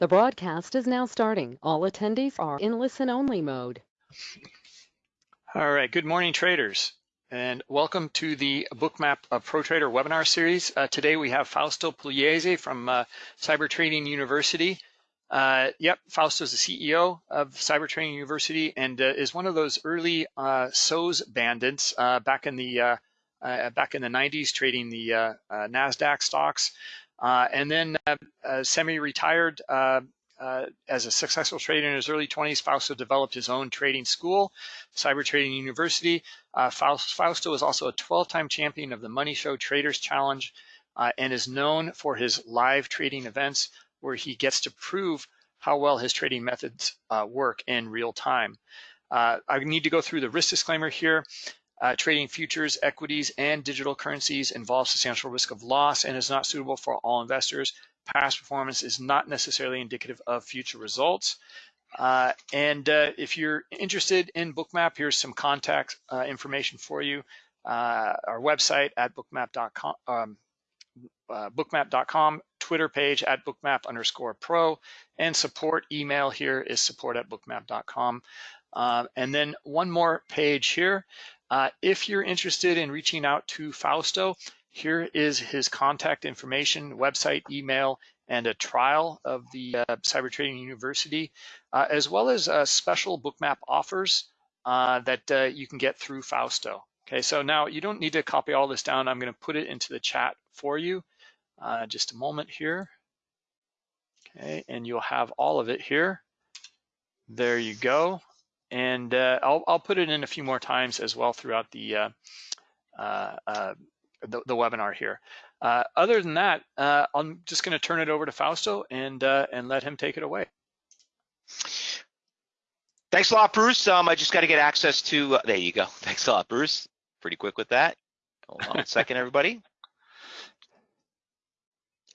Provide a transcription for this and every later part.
The broadcast is now starting. All attendees are in listen-only mode. All right, good morning traders and welcome to the Bookmap uh, Pro Trader webinar series. Uh, today we have Fausto Pugliese from uh, Cyber Trading University. Uh, yep, Fausto is the CEO of Cyber Trading University and uh, is one of those early SOES bandits back in the back in the 90s trading the Nasdaq stocks. Uh, and then uh, uh, semi-retired as a successful trader in his early 20s, Fausto developed his own trading school, Cyber Trading University. Fausto is also a 12-time champion of the Money Show Traders Challenge and is known for his live trading events where he gets to prove how well his trading methods work in real time. I need to go through the risk disclaimer here. Uh, trading futures, equities, and digital currencies involves substantial risk of loss and is not suitable for all investors. Past performance is not necessarily indicative of future results. Uh, and uh, if you're interested in Bookmap, here's some contact uh, information for you. Uh, our website at bookmap.com, um, uh, bookmap.com, Twitter page at bookmap underscore pro, and support email here is support at bookmap.com. and then one more page here. Uh, if you're interested in reaching out to Fausto, here is his contact information, website, email, and a trial of the uh, Cyber Trading University, uh, as well as uh, special bookmap offers uh, that uh, you can get through Fausto. Okay, so now you don't need to copy all this down. I'm going to put it into the chat for you. just a moment here. Okay, and you'll have all of it here. There you go and uh, I'll, I'll put it in a few more times as well throughout the uh, uh, uh the, the, webinar here. Uh, other than that, uh, I'm just going to turn it over to Fausto and and let him take it away. Thanks a lot, Bruce. Um, I just got to get access to. there you go. Thanks a lot, Bruce. Pretty quick with that. Hold on a second, everybody.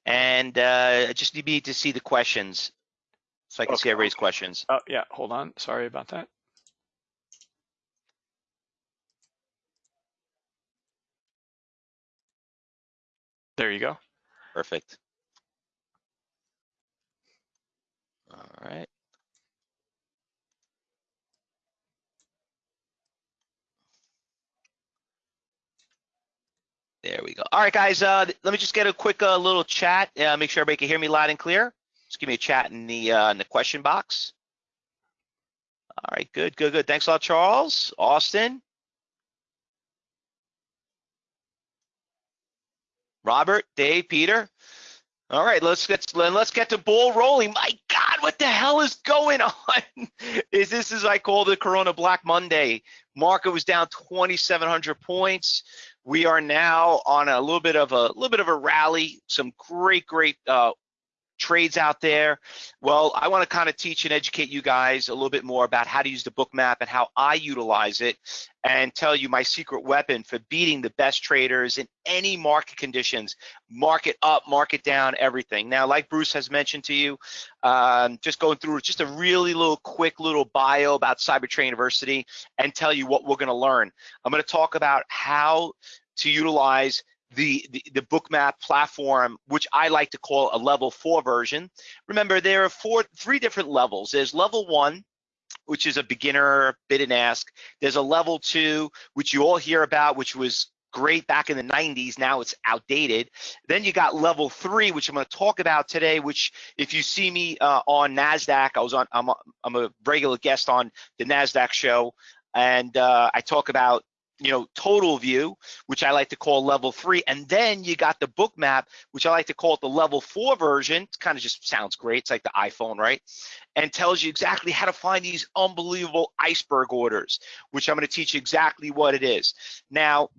And I just need me to see the questions so I can okay. see everybody's questions. Oh, yeah, hold on. Sorry about that. There you go. Perfect. All right. There we go. All right, guys, uh, let me just get a quick uh, little chat. Uh, make sure everybody can hear me loud and clear. Just give me a chat in the uh, in the question box. All right, good, good, good. Thanks a lot, Charles. Austin. Robert, Dave, Peter. All right, let's get let's get the ball rolling. My God, what the hell is going on? is this as I call the Corona Black Monday? Market was down 2,700 points. We are now on a little bit of a little bit of a rally. Some great, great uh, trades out there. Well, I want to kind of teach and educate you guys a little bit more about how to use the book map and how I utilize it and tell you my secret weapon for beating the best traders in any market conditions, market up, market down, everything. Now, like Bruce has mentioned to you, um, just going through just a really little quick little bio about Cyber Trading University and tell you what we're going to learn. I'm going to talk about how to utilize the, the, the bookmap platform, which I like to call a level four version. Remember, there are four, three different levels. There's level one, which is a beginner bid and ask. There's a level two, which you all hear about, which was great back in the 90s. Now it's outdated. Then you got level three, which I'm going to talk about today. Which, if you see me uh, on Nasdaq, I was on. I'm a, I'm a regular guest on the Nasdaq show, and uh, I talk about you know, total view, which I like to call level three. And then you got the book map, which I like to call it the level four version. It kind of just sounds great. It's like the iPhone, right? And tells you exactly how to find these unbelievable iceberg orders, which I'm going to teach you exactly what it is. Now,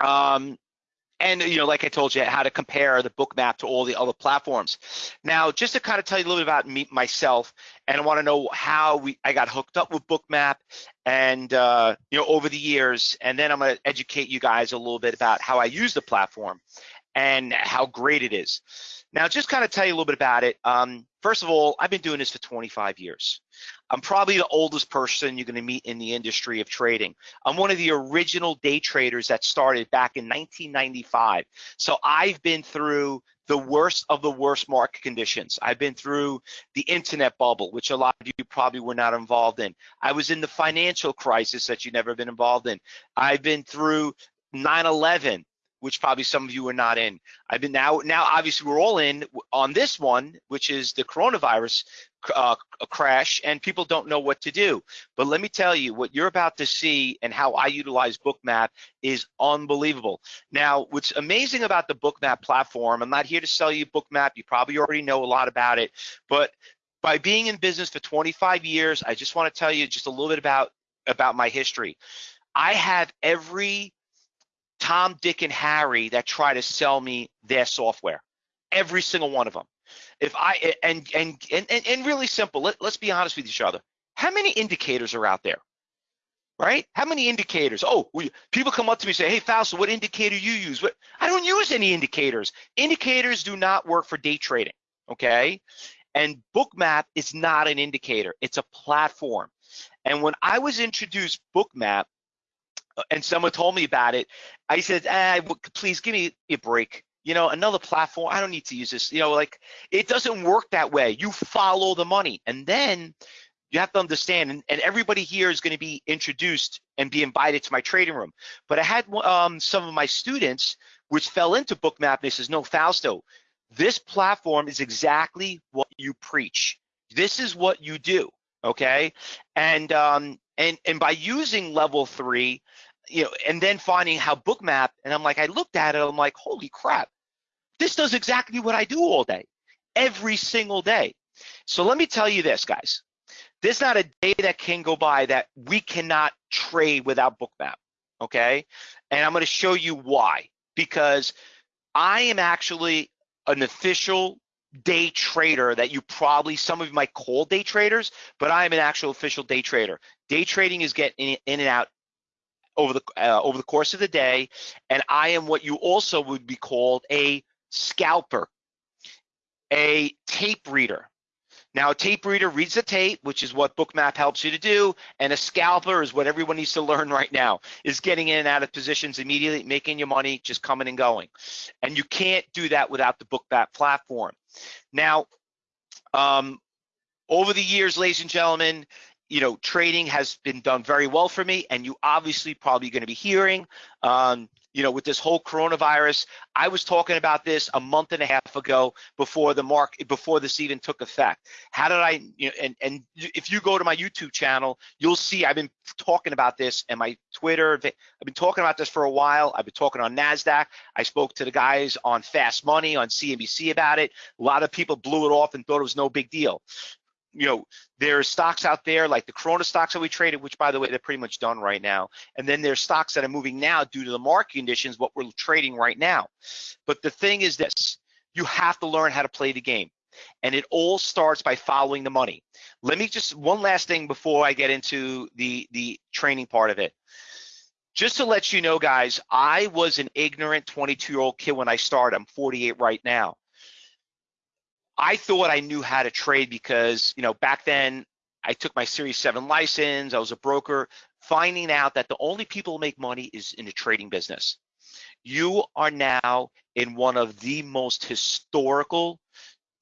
um, and you know, like I told you, how to compare the Bookmap to all the other platforms. Now, just to kind of tell you a little bit about me myself, and I want to know how we I got hooked up with Bookmap, and uh, you know, over the years, and then I'm going to educate you guys a little bit about how I use the platform and how great it is. Now, just kind of tell you a little bit about it. Um, first of all, I've been doing this for 25 years. I'm probably the oldest person you're going to meet in the industry of trading. I'm one of the original day traders that started back in 1995. So I've been through the worst of the worst market conditions. I've been through the internet bubble, which a lot of you probably were not involved in. I was in the financial crisis that you've never been involved in. I've been through 9/11, which probably some of you are not in. I've been now, now obviously we're all in on this one, which is the coronavirus uh, crash, and people don't know what to do. But let me tell you, what you're about to see and how I utilize Bookmap is unbelievable. Now, what's amazing about the Bookmap platform, I'm not here to sell you Bookmap. You probably already know a lot about it, but by being in business for 25 years, I just want to tell you just a little bit about about my history. I have every Tom, Dick, and Harry that try to sell me their software. Every single one of them. If I and and and and really simple. Let, let's be honest with each other. How many indicators are out there? Right? How many indicators? Oh, we, people come up to me and say, "Hey, Fausto, what indicator you use?" What? I don't use any indicators. Indicators do not work for day trading. Okay, and Bookmap is not an indicator. It's a platform. And when I was introduced Bookmap, and someone told me about it, I said, ah, please give me a break. You know, another platform, I don't need to use this. You know, like it doesn't work that way. You follow the money. And then you have to understand, and, and everybody here is going to be introduced and be invited to my trading room. But I had um, some of my students which fell into Bookmap. and They says, no, Fausto, this platform is exactly what you preach. This is what you do okay and um and and by using level three you know, and then finding how bookmap, and I'm like, I looked at it, I'm like, holy crap, this does exactly what I do all day, every single day. So let me tell you this, guys. There's not a day that can go by that we cannot trade without bookmap, okay? And I'm gonna show you why. Because I am actually an official day trader that you probably some of you might call day traders, but I am an actual official day trader. Day trading is getting in and out over the uh, over the course of the day, and I am what you also would be called a scalper, a tape reader. Now, a tape reader reads the tape, which is what Bookmap helps you to do, and a scalper is what everyone needs to learn right now, is getting in and out of positions immediately, making your money, just coming and going. And you can't do that without the Bookmap platform. Now, um, over the years, ladies and gentlemen, you know, trading has been done very well for me, and you obviously probably going to be hearing, um, you know, with this whole coronavirus. I was talking about this a month and a half ago before the mark before this even took effect. How did I? You know, and and if you go to my YouTube channel, you'll see I've been talking about this and my Twitter. I've been talking about this for a while. I've been talking on Nasdaq. I spoke to the guys on Fast Money on CNBC about it. A lot of people blew it off and thought it was no big deal you know, there's stocks out there like the Corona stocks that we traded, which by the way, they're pretty much done right now. And then there's stocks that are moving now due to the market conditions, what we're trading right now. But the thing is this, you have to learn how to play the game. And it all starts by following the money. Let me just, one last thing before I get into the, the training part of it. Just to let you know, guys, I was an ignorant 22 year old kid when I started. I'm 48 right now. I thought I knew how to trade because, you know, back then I took my Series 7 license, I was a broker, finding out that the only people who make money is in the trading business. You are now in one of the most historical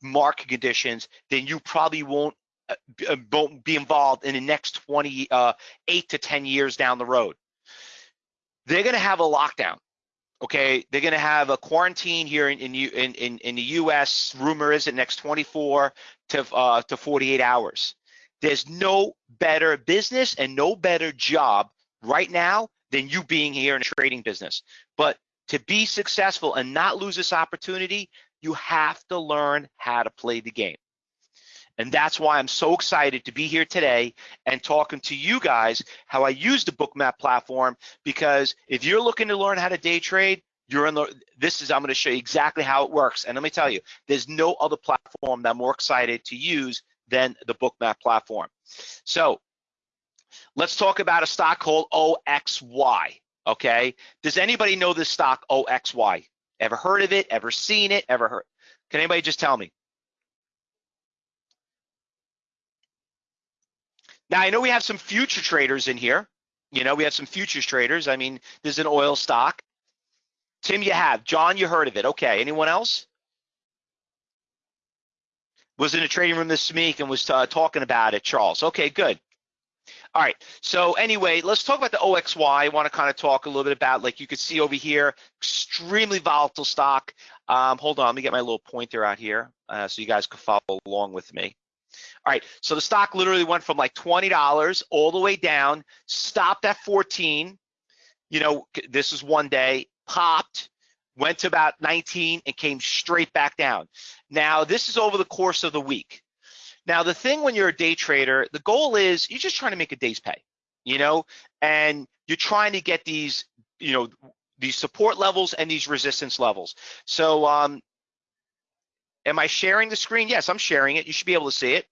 market conditions, then you probably won't, uh, uh, won't be involved in the next 20, uh, eight to 10 years down the road. They're gonna have a lockdown okay they're going to have a quarantine here in in, in in the us rumor is it next 24 to uh, to 48 hours. There's no better business and no better job right now than you being here in a trading business. But to be successful and not lose this opportunity you have to learn how to play the game and that's why I'm so excited to be here today and talking to you guys how I use the Bookmap platform because if you're looking to learn how to day trade, you're in the this is I'm going to show you exactly how it works. And let me tell you, there's no other platform that I'm more excited to use than the Bookmap platform. So let's talk about a stock called OXY. Okay. Does anybody know this stock OXY? Ever heard of it? Ever seen it? Ever heard? Can anybody just tell me? Now, I know we have some future traders in here. You know, we have some futures traders. I mean, there's an oil stock. Tim, you have. John, you heard of it. Okay. Anyone else? was in the trading room this week and was uh, talking about it, Charles. Okay, good. All right, so anyway, let's talk about the OXY. I want to kind of talk a little bit about, like you can see over here, extremely volatile stock. Um, hold on, let me get my little pointer out here uh, so you guys can follow along with me. All right, so the stock literally went from like $20 all the way down, stopped at 14. You know, this is one day, popped, went to about 19 and came straight back down. Now, this is over the course of the week. Now, the thing when you're a day trader, the goal is you're just trying to make a day's pay, you know, and you're trying to get these, you know, these support levels and these resistance levels. So, um, am I sharing the screen? Yes, I'm sharing it. You should be able to see it.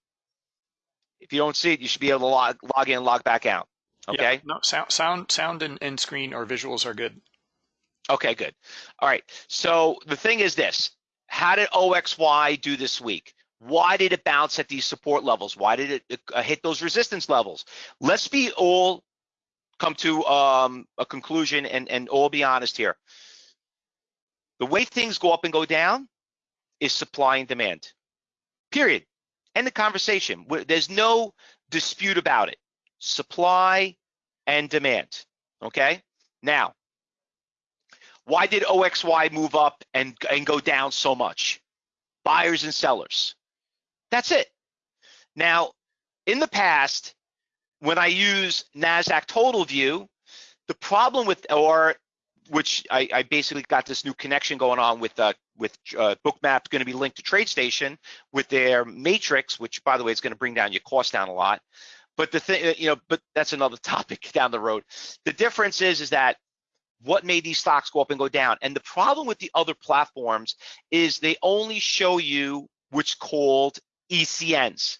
If you don't see it, you should be able to log, log in, log back out. Okay. Yeah, no, sound, sound, sound, and, and screen or visuals are good. Okay, good. All right. So the thing is this: How did OXY do this week? Why did it bounce at these support levels? Why did it uh, hit those resistance levels? Let's be all come to um, a conclusion and, and all be honest here. The way things go up and go down is supply and demand. Period. End the conversation. There's no dispute about it. Supply and demand. Okay. Now, why did OXY move up and, and go down so much? Buyers and sellers. That's it. Now, in the past, when I use NASDAQ total view, the problem with, or which I, I basically got this new connection going on with uh, with uh, Bookmap going to be linked to TradeStation with their matrix, which by the way is going to bring down your cost down a lot. But the thing, you know, but that's another topic down the road. The difference is, is that what made these stocks go up and go down? And the problem with the other platforms is they only show you what's called ECNs.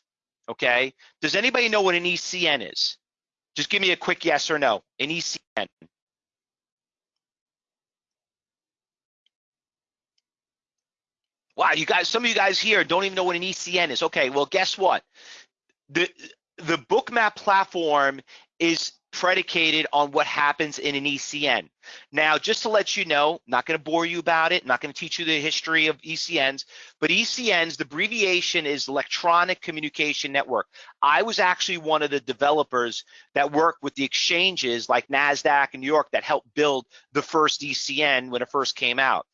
Okay. Does anybody know what an ECN is? Just give me a quick yes or no. An ECN. Wow, you guys, some of you guys here don't even know what an ECN is. Okay, well, guess what? The the bookmap platform is predicated on what happens in an ECN. Now, just to let you know, not going to bore you about it, not going to teach you the history of ECNs, but ECNs, the abbreviation is Electronic Communication Network. I was actually one of the developers that worked with the exchanges like NASDAQ and New York that helped build the first ECN when it first came out.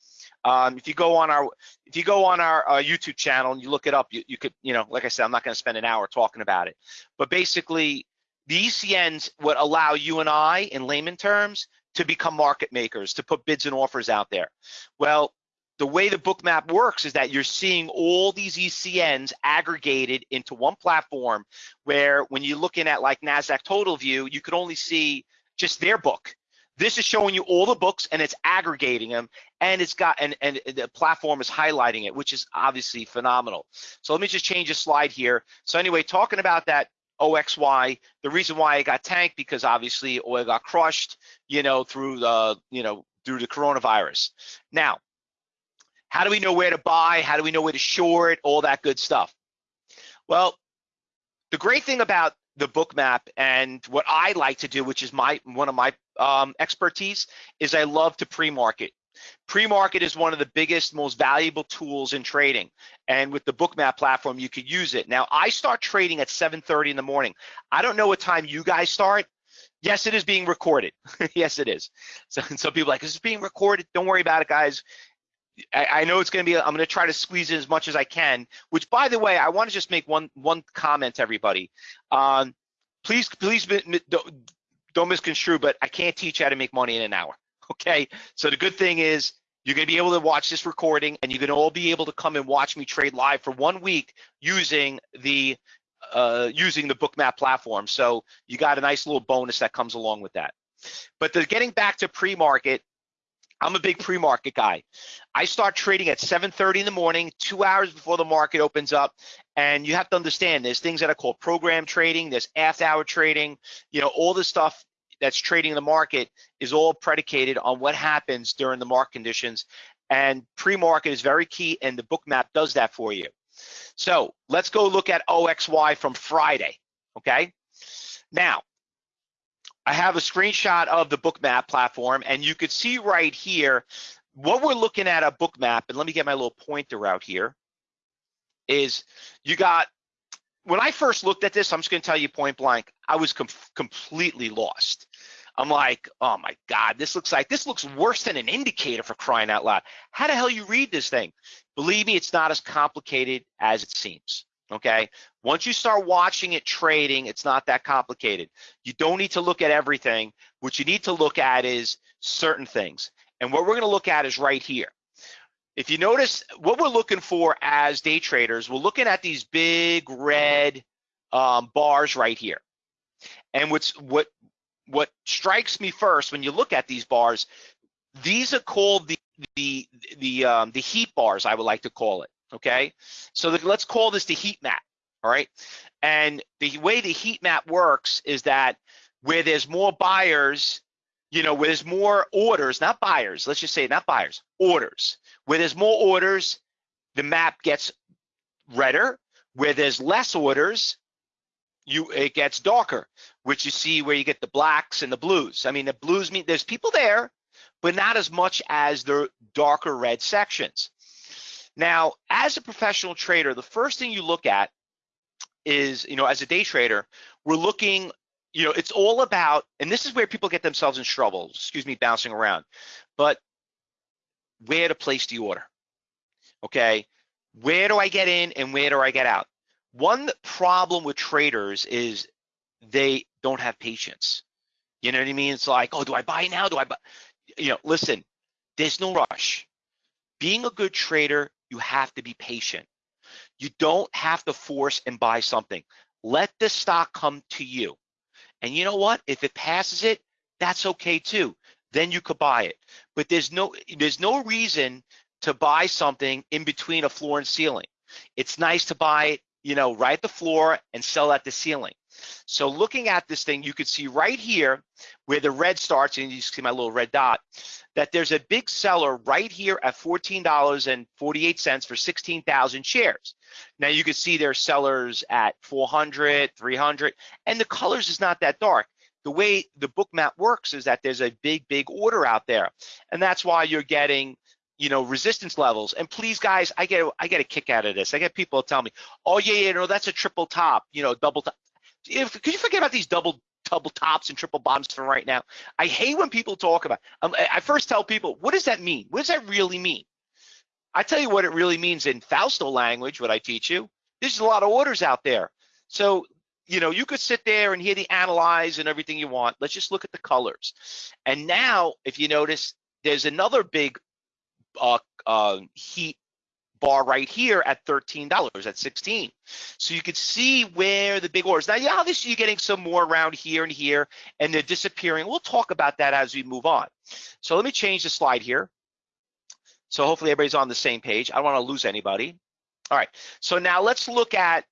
Um, if you go on our if you go on our uh, YouTube channel and you look it up, you, you could, you know, like I said, I'm not going to spend an hour talking about it, but basically the ECNs would allow you and I, in layman terms, to become market makers, to put bids and offers out there. Well, the way the bookmap works is that you're seeing all these ECNs aggregated into one platform where when you're looking at like NASDAQ Total View, you could only see just their book. This is showing you all the books and it's aggregating them and it's got and, and the platform is highlighting it, which is obviously phenomenal. So let me just change a slide here. So anyway, talking about that OXY. The reason why it got tanked because obviously oil got crushed, you know, through the, you know, through the coronavirus. Now, how do we know where to buy? How do we know where to short? All that good stuff. Well, the great thing about the Bookmap and what I like to do, which is my one of my um, expertise, is I love to pre-market. Pre-market is one of the biggest, most valuable tools in trading. And with the Bookmap platform, you could use it. Now, I start trading at 7.30 in the morning. I don't know what time you guys start. Yes, it is being recorded. yes, it is. So some people like, is it being recorded? Don't worry about it, guys. I, know it's going to be, I'm going to try to squeeze in as much as I can, which by the way, I want to just make one, one comment, everybody. Um, please, please don't, don't misconstrue, but I can't teach how to make money in an hour. Okay, so the good thing is you're going to be able to watch this recording and you're going to all be able to come and watch me trade live for one week using the uh, using the bookmap platform. So you got a nice little bonus that comes along with that. But the, getting back to pre-market, I'm a big pre-market guy. I start trading at 7:30 in the morning, two hours before the market opens up. And you have to understand, there's things that are called program trading, there's after-hour trading, you know, all the stuff that's trading the market is all predicated on what happens during the market conditions. And pre-market is very key, and the book map does that for you. So let's go look at OXY from Friday, okay? Now, I have a screenshot of the Bookmap platform, and you could see right here what we're looking at a Bookmap, and let me get my little pointer out here. is you got, when I first looked at this, I'm just gonna tell you point blank, I was com completely lost. I'm like, oh my God, this looks like, this looks worse than an indicator for crying out loud. How the hell you read this thing? Believe me, it's not as complicated as it seems, okay? Once you start watching it trading, it's not that complicated. You don't need to look at everything. What you need to look at is certain things. And what we're gonna look at is right here. If you notice, what we're looking for as day traders, we're looking at these big red um, bars right here. And what's what what strikes me first when you look at these bars, these are called the the the um, the heat bars. I would like to call it. Okay, so the, let's call this the heat map. All right, and the way the heat map works is that where there's more buyers, you know, where there's more orders, not buyers. Let's just say not buyers, orders. Where there's more orders, the map gets redder. Where there's less orders, you it gets darker, which you see where you get the blacks and the blues. I mean, the blues mean there's people there, but not as much as the darker red sections. Now, as a professional trader, the first thing you look at is, you know, as a day trader, we're looking, you know, it's all about, and this is where people get themselves in trouble, excuse me, bouncing around, but where to place the order, okay? Where do I get in and where do I get out? One problem with traders is they don't have patience. You know what I mean? It's like, oh, do I buy now? Do I buy? You know, listen, there's no rush. Being a good trader, you have to be patient. You don't have to force and buy something. Let the stock come to you. And you know what? If it passes it, that's okay too. Then you could buy it. But there's no there's no reason to buy something in between a floor and ceiling. It's nice to buy it, you know, right at the floor and sell at the ceiling. So looking at this thing, you could see right here where the red starts, and you see my little red dot, that there's a big seller right here at $14.48 for 16,000 shares. Now you can see there's sellers at 400, 300, and the colors is not that dark. The way the book map works is that there's a big, big order out there. And that's why you're getting you know, resistance levels. And please, guys, I get I get a kick out of this. I get people tell me, "Oh yeah, yeah, no, that's a triple top, you know, double top." If, could you forget about these double double tops and triple bottoms for right now? I hate when people talk about. Um, I first tell people, what does that mean? What does that really mean? I tell you what it really means in Fausto language. What I teach you. There's a lot of orders out there. So you know, you could sit there and hear the analyze and everything you want. Let's just look at the colors. And now, if you notice, there's another big uh, uh, heat bar right here at $13 at 16. So you could see where the big orders. Now, yeah, obviously you're getting some more around here and here, and they're disappearing. We'll talk about that as we move on. So let me change the slide here. So hopefully everybody's on the same page. I don't want to lose anybody. All right, so now let's look at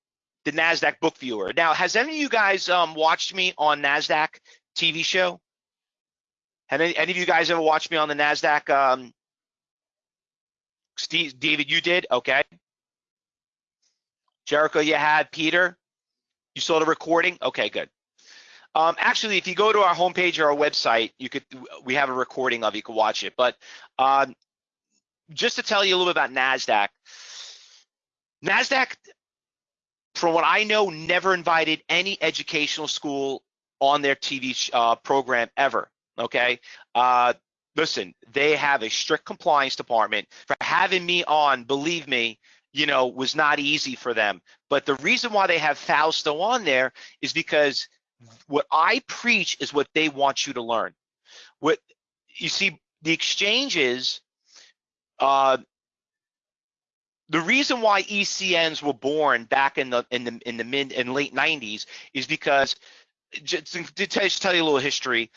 the NASDAQ book viewer. Now, has any of you guys um, watched me on NASDAQ TV show? Have any, any of you guys ever watched me on the NASDAQ um, Steve, David, you did? Okay. Jericho, you had. Peter, you saw the recording? Okay, good. Um, actually, if you go to our homepage or our website, you could we have a recording of you can watch it. But um, just to tell you a little bit about NASDAQ, NASDAQ, from what I know, never invited any educational school on their TV uh, program ever. Okay. Uh, listen, they have a strict compliance department. For having me on, believe me, you know, was not easy for them. But the reason why they have Fausto on there is because what I preach is what they want you to learn. What you see, the exchanges, uh, the reason why ECNs were born back in the in the in the mid and late 90s is because just to tell you a little history,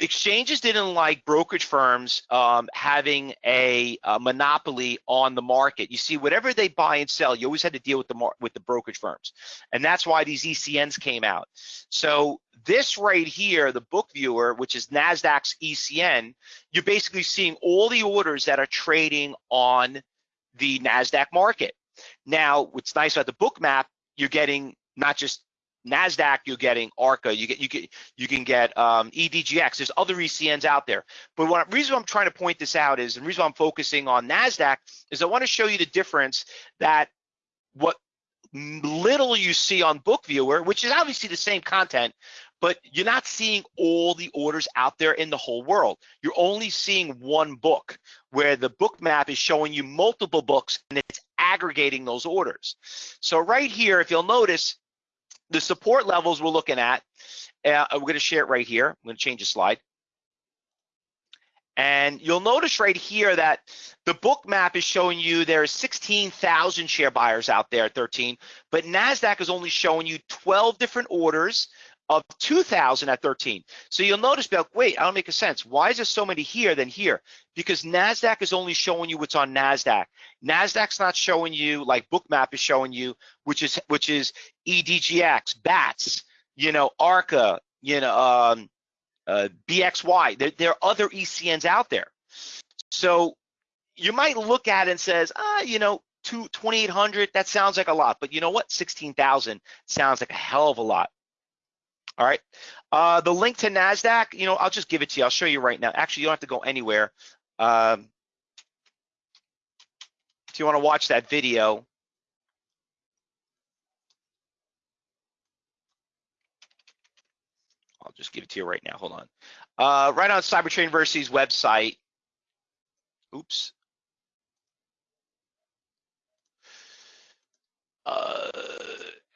exchanges didn't like brokerage firms um, having a, a, monopoly on the market. You see, whatever they buy and sell, you always had to deal with the with the brokerage firms, and that's why these ECNs came out. So this right here, the book viewer, which is Nasdaq's ECN, you're basically seeing all the orders that are trading on the Nasdaq market. Now, what's nice about the book map, you're getting not just Nasdaq, you're getting ARCA, you get you get you can get um, EDGX. There's other ECNs out there, but what reason I'm trying to point this out is, the reason I'm focusing on Nasdaq is I want to show you the difference that what little you see on book viewer which is obviously the same content but you're not seeing all the orders out there in the whole world. You're only seeing one book where the book map is showing you multiple books and it's aggregating those orders. So right here if you'll notice the support levels we're looking at uh, we're going to share it right here i'm going to change the slide and you'll notice right here that the book map is showing you there's 16,000 share buyers out there at 13, but NASDAQ is only showing you 12 different orders of 2,000 at 13. So you'll notice, be like, wait, I don't make a sense. Why is there so many here than here? Because NASDAQ is only showing you what's on NASDAQ. NASDAQ's not showing you like Bookmap is showing you, which is which is EDGX, BATS, you know, ARCA, you know, um, uh, BXY. There, there, are other ECNs out there. So you might look at it and says, ah, you know, 2,800, that sounds like a lot. But you know what? 16,000 sounds like a hell of a lot. All right. Uh, the link to NASDAQ, you know, I'll just give it to you. I'll show you right now. Actually, you don't have to go anywhere. Um, if you want to watch that video, just give it to you right now. Hold on. Uh, right on Cyber University's website. Oops. Uh,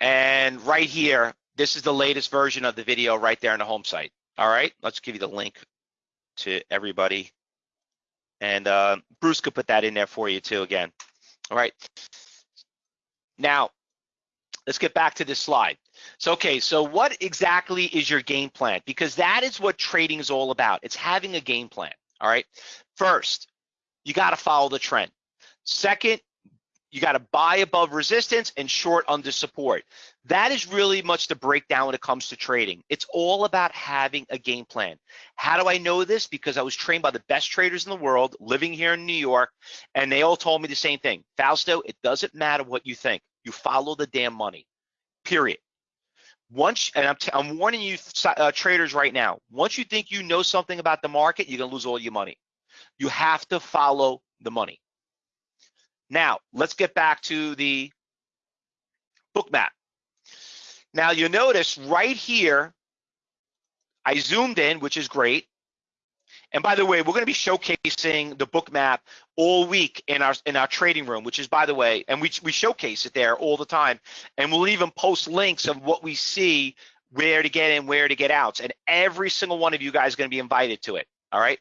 and right here, this is the latest version of the video right there on the home site. All right, let's give you the link to everybody. And uh, Bruce could put that in there for you too again. All right. Now, let's get back to this slide. So, okay, so what exactly is your game plan? Because that is what trading is all about. It's having a game plan, all right? First, you got to follow the trend. Second, you got to buy above resistance and short under support. That is really much the breakdown when it comes to trading. It's all about having a game plan. How do I know this? Because I was trained by the best traders in the world living here in New York, and they all told me the same thing. Fausto, it doesn't matter what you think. You follow the damn money, period. Once, and I'm, I'm warning you uh, traders right now, once you think you know something about the market, you're gonna lose all your money. You have to follow the money. Now, let's get back to the book map. Now you notice right here, I zoomed in, which is great. And by the way, we're going to be showcasing the book map all week in our in our trading room, which is by the way, and we we showcase it there all the time. And we'll even post links of what we see, where to get in, where to get out. And every single one of you guys is going to be invited to it. All right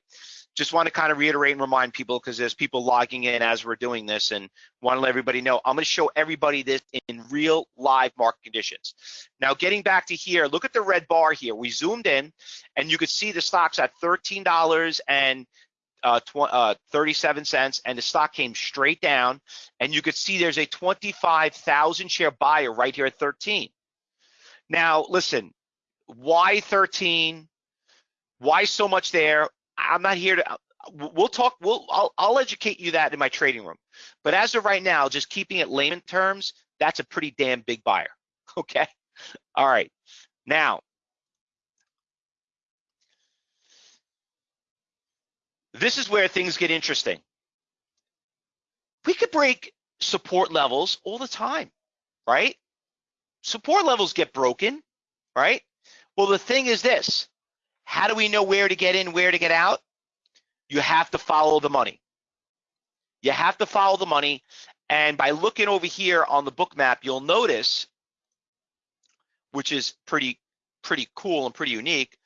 just want to kind of reiterate and remind people because there's people logging in as we're doing this and want to let everybody know I'm going to show everybody this in real live market conditions. Now getting back to here, look at the red bar here. We zoomed in and you could see the stocks at $13 and uh, uh, 37 cents and the stock came straight down and you could see there's a 25,000 share buyer right here at 13. Now listen, why 13? Why so much there? I'm not here to. We'll talk. We'll. I'll, I'll educate you that in my trading room. But as of right now, just keeping it layman terms, that's a pretty damn big buyer. Okay. All right. Now, this is where things get interesting. We could break support levels all the time, right? Support levels get broken, right? Well, the thing is this how do we know where to get in, where to get out? You have to follow the money. You have to follow the money. And by looking over here on the book map, you'll notice, which is pretty pretty cool and pretty unique,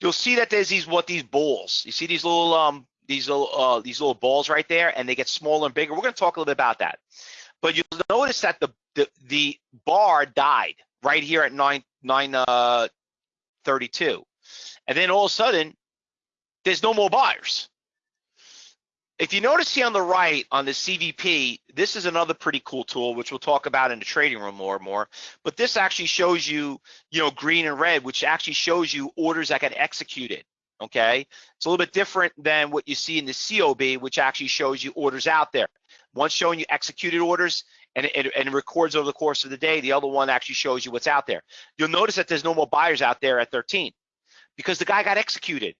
you'll see that there's these what these balls. You see these little um these little uh, these little balls right there, and they get smaller and bigger. We're going to talk a little bit about that. But you'll notice that the the, the bar died right here at nine nine uh, 32. And then all of a sudden, there's no more buyers. If you notice here on the right on the CVP, this is another pretty cool tool, which we'll talk about in the trading room more and more. But this actually shows you, you know, green and red, which actually shows you orders that got executed. Okay, it's a little bit different than what you see in the COB, which actually shows you orders out there. One showing you executed orders and it, and it records over the course of the day. The other one actually shows you what's out there. You'll notice that there's no more buyers out there at 13 because the guy got executed.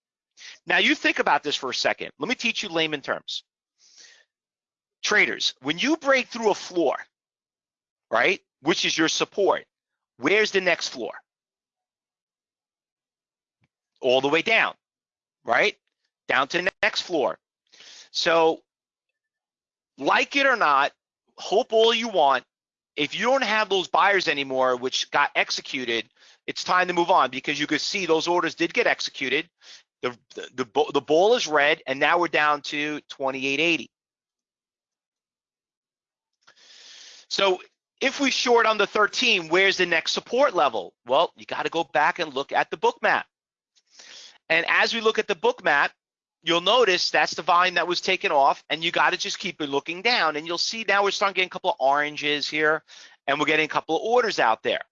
Now you think about this for a second. Let me teach you layman terms. Traders, when you break through a floor, right? Which is your support. Where's the next floor? All the way down, right? Down to the next floor. So, like it or not, hope all you want. If you don't have those buyers anymore, which got executed, it's time to move on because you could see those orders did get executed. The, the, the, the ball is red, and now we're down to 2880. So if we short on the 13, where's the next support level? Well, you got to go back and look at the book map. And as we look at the book map, you'll notice that's the volume that was taken off and you got to just keep looking down and you'll see now we're starting getting a couple of oranges here and we're getting a couple of orders out there.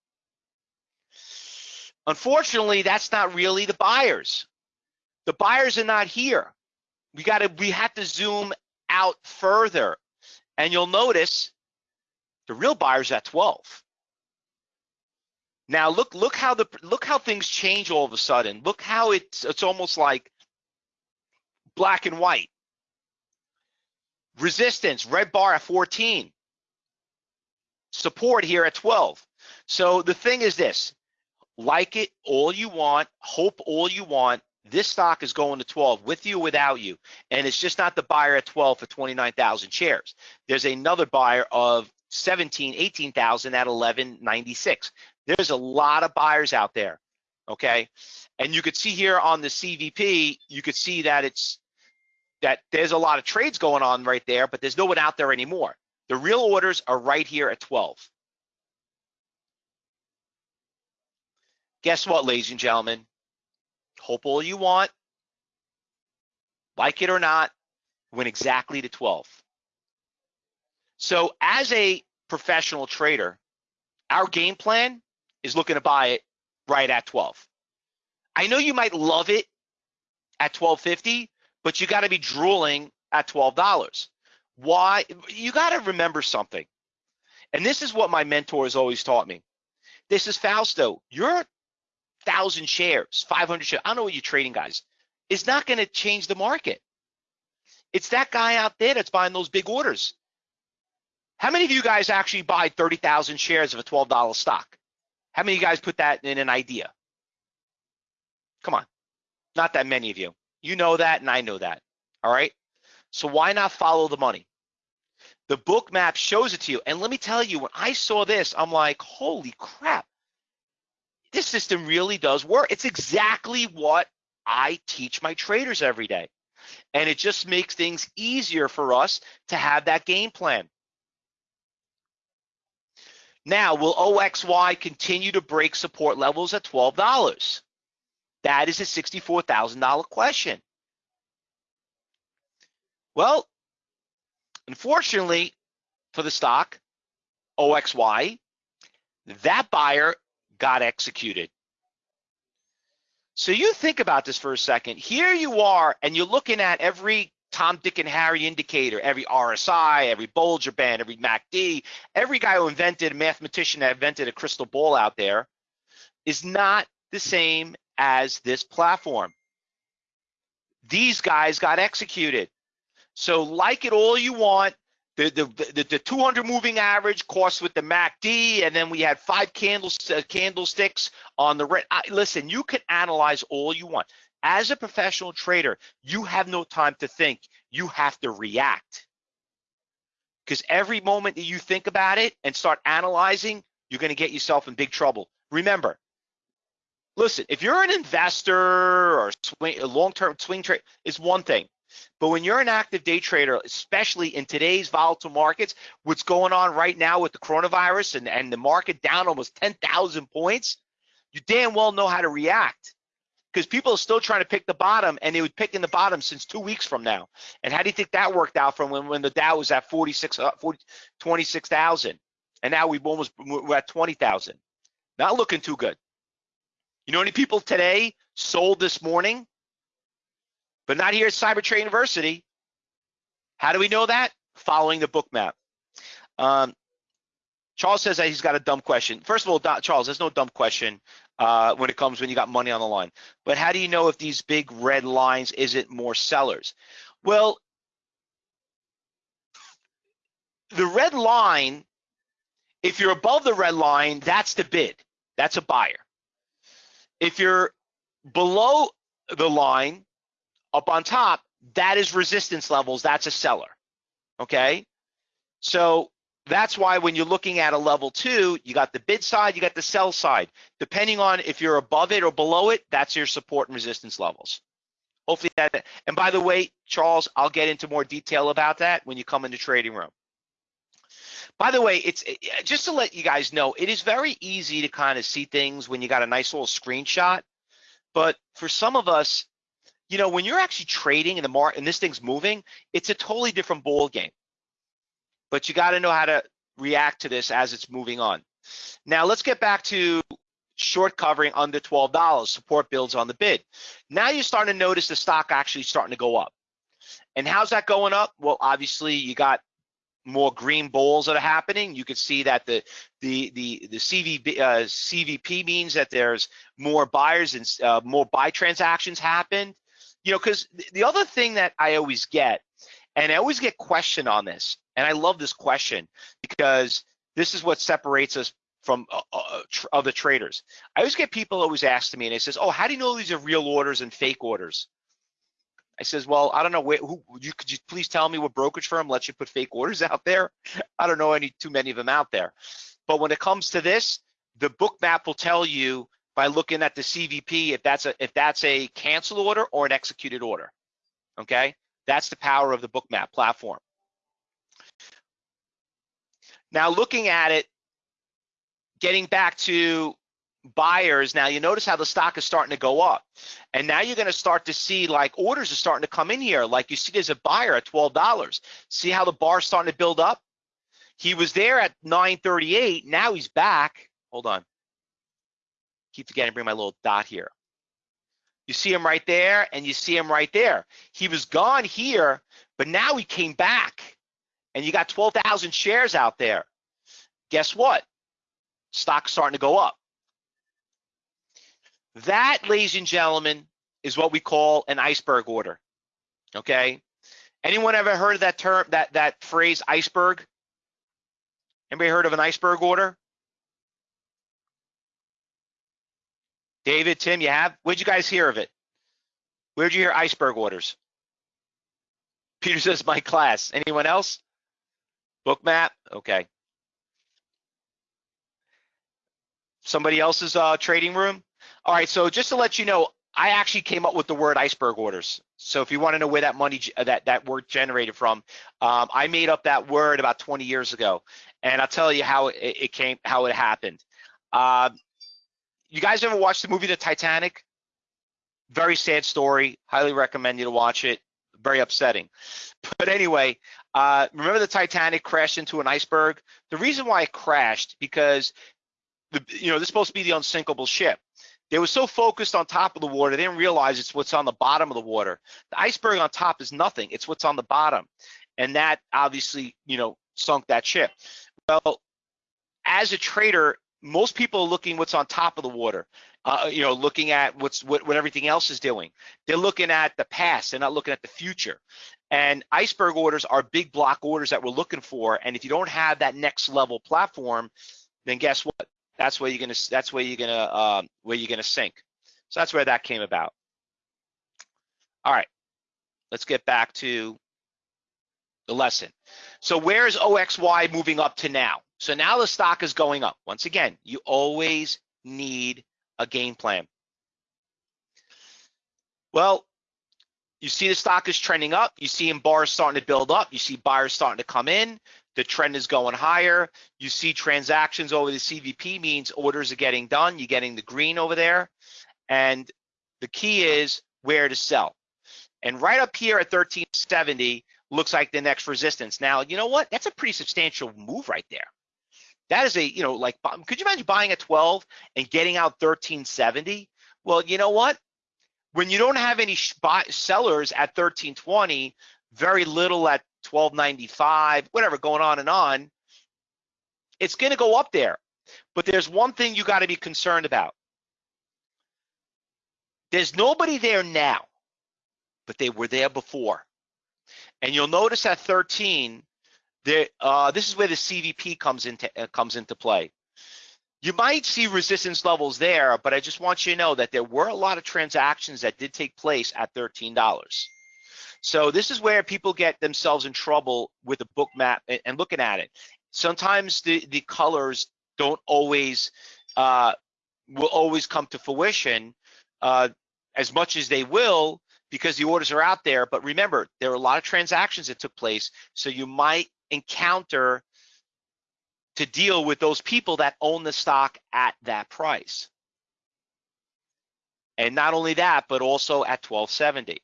Unfortunately, that's not really the buyers. The buyers are not here. We got to, we have to zoom out further and you'll notice the real buyer's at 12. Now look, look how the, look how things change all of a sudden. Look how it's, it's almost like black and white. Resistance, red bar at 14. Support here at 12. So the thing is this, like it all you want, hope all you want, this stock is going to 12 with you without you. And it's just not the buyer at 12 for 29,000 shares. There's another buyer of 17, 18,000 at 1196. There's a lot of buyers out there, okay? And you could see here on the CVP, you could see that it's that there's a lot of trades going on right there, but there's no one out there anymore. The real orders are right here at 12. Guess what, ladies and gentlemen? Hope all you want, like it or not, went exactly to 12. So as a professional trader, our game plan is looking to buy it right at 12. I know you might love it at 1250, but you got to be drooling at $12. Why? You got to remember something. And this is what my mentor has always taught me. This is Fausto. Your thousand shares, 500 shares, I don't know what you're trading, guys, is not going to change the market. It's that guy out there that's buying those big orders. How many of you guys actually buy 30,000 shares of a $12 stock? How many of you guys put that in an idea? Come on, not that many of you. You know that, and I know that. All right. So why not follow the money? The book map shows it to you. And let me tell you, when I saw this, I'm like, holy crap. This system really does work. It's exactly what I teach my traders every day. And it just makes things easier for us to have that game plan. Now, will OXY continue to break support levels at $12? That is a $64,000 question. Well, unfortunately for the stock, OXY, that buyer got executed. So you think about this for a second. Here you are, and you're looking at every Tom, Dick, and Harry indicator, every RSI, every Bollinger Band, every MACD, every guy who invented, a mathematician that invented a crystal ball out there, is not the same as this platform. These guys got executed. So like it all you want, the, the, the, the 200 moving average course with the MACD, and then we had five candles, uh, candlesticks on the red. I, listen, you can analyze all you want. As a professional trader, you have no time to think. You have to react. Because every moment that you think about it and start analyzing, you're going to get yourself in big trouble. Remember, listen, if you're an investor or a long-term swing trade, it's one thing. But when you're an active day trader, especially in today's volatile markets, what's going on right now with the coronavirus and, and the market down almost 10,000 points, you damn well know how to react because people are still trying to pick the bottom and they would pick in the bottom since two weeks from now. And how do you think that worked out from when, when the Dow was at 46, uh, 40, 26,000 and now we've almost, we're at 20,000. Not looking too good. You know any people today sold this morning, but not here at Cyber University? How do we know that? Following the book map. Um, Charles says that he's got a dumb question. First of all, Charles, there's no dumb question uh, when it comes when you got money on the line. But how do you know if these big red lines isn't more sellers? Well, the red line If you're above the red line, that's the bid. That's a buyer. If you're below the line, up on top, that is resistance levels. That's a seller. Okay. So that's why when you're looking at a level two, you got the bid side, you got the sell side. Depending on if you're above it or below it, that's your support and resistance levels. Hopefully that, and by the way, Charles, I'll get into more detail about that when you come in the trading room. By the way, it's just to let you guys know, it is very easy to kind of see things when you got a nice little screenshot. But for some of us, you know, when you're actually trading in the market and this thing's moving, it's a totally different ball game. But you got to know how to react to this as it's moving on. Now let's get back to short covering under $12. Support builds on the bid. Now you're starting to notice the stock actually starting to go up. And how's that going up? Well, obviously you got more green bulls that are happening. You can see that the the the the CVP, uh, CVP means that there's more buyers and uh, more buy transactions happened. You know, because the other thing that I always get, and I always get questioned on this, and I love this question because this is what separates us from uh, uh, tr other traders. I always get people always ask me, and they says, "Oh, how do you know these are real orders and fake orders?" I says, "Well, I don't know. Who you could you please tell me what brokerage firm lets you put fake orders out there? I don't know any too many of them out there. But when it comes to this, the Bookmap will tell you by looking at the CVP if that's a if that's a canceled order or an executed order. Okay, that's the power of the Bookmap platform. Now looking at it, getting back to buyers, now you notice how the stock is starting to go up. And now you're gonna start to see like orders are starting to come in here. Like you see there's a buyer at $12. See how the bar's starting to build up? He was there at 938, now he's back. Hold on. Keep forgetting to bring my little dot here. You see him right there and you see him right there. He was gone here, but now he came back and you got 12,000 shares out there. Guess what? Stock's starting to go up. That, ladies and gentlemen, is what we call an iceberg order. Okay. Anyone ever heard of that term, that that phrase, iceberg? Anybody heard of an iceberg order? David, Tim, you have? Where'd you guys hear of it? Where'd you hear iceberg orders? Peter says my class. Anyone else? Bookmap? Okay. Somebody else's uh, trading room? All right, so just to let you know, I actually came up with the word iceberg orders. So if you want to know where that money, that that word generated from, um, I made up that word about 20 years ago, and I'll tell you how it, it came, how it happened. Uh, you guys ever watched the movie The Titanic? Very sad story. Highly recommend you to watch it. Very upsetting. But anyway, uh, remember the Titanic crashed into an iceberg? The reason why it crashed because the you know this is supposed to be the unsinkable ship. They were so focused on top of the water, they didn't realize it's what's on the bottom of the water. The iceberg on top is nothing. It's what's on the bottom. And that obviously, you know, sunk that ship. Well, as a trader, most people are looking what's on top of the water. Uh, you know, looking at what's what, what everything else is doing. They're looking at the past. They're not looking at the future. And iceberg orders are big block orders that we're looking for. And if you don't have that next level platform, then guess what? That's where you're gonna. That's where you're gonna. Um, where you're gonna sink. So that's where that came about. All right, let's get back to the lesson. So where is OXY moving up to now? So now the stock is going up. Once again, you always need a game plan. Well, you see the stock is trending up. You see in bars starting to build up. You see buyers starting to come in. The trend is going higher. You see transactions over the CVP means orders are getting done. You're getting the green over there. And the key is where to sell. And right up here at 1370 looks like the next resistance. Now, you know what? That's a pretty substantial move right there. That is a, you know, like, could you imagine buying at 12 and getting out 1370? Well, you know what? When you don't have any sellers at 1320, very little at 1295, whatever, going on and on, it's going to go up there. But there's one thing you got to be concerned about. There's nobody there now, but they were there before. And you'll notice at 13, there, uh, this is where the CVP comes into uh, comes into play. You might see resistance levels there, but I just want you to know that there were a lot of transactions that did take place at $13. So this is where people get themselves in trouble with a Bookmap and, looking at it. Sometimes the, the colors don't always, uh, will always come to fruition uh, as much as they will because the orders are out there. But remember, there are a lot of transactions that took place. So you might encounter to deal with those people that own the stock at that price. And not only that, but also at 1270.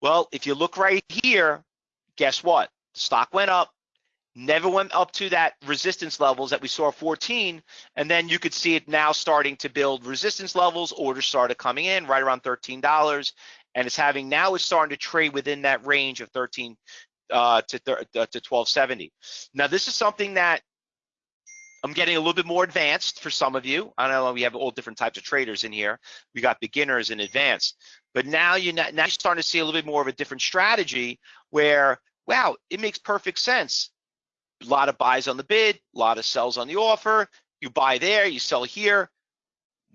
Well, if you look right here, guess what? The stock went up, never went up to that resistance levels that we saw 14, and then you could see it now starting to build resistance levels. Orders started coming in right around $13, and it's having now it's starting to trade within that range of 13 uh, to, uh, to 1270. Now, this is something that I'm getting a little bit more advanced for some of you. I know we have all different types of traders in here. We got beginners and advanced, but now you're now you're starting to see a little bit more of a different strategy where, wow, it makes perfect sense. A lot of buys on the bid, a lot of sells on the offer. You buy there, you sell here.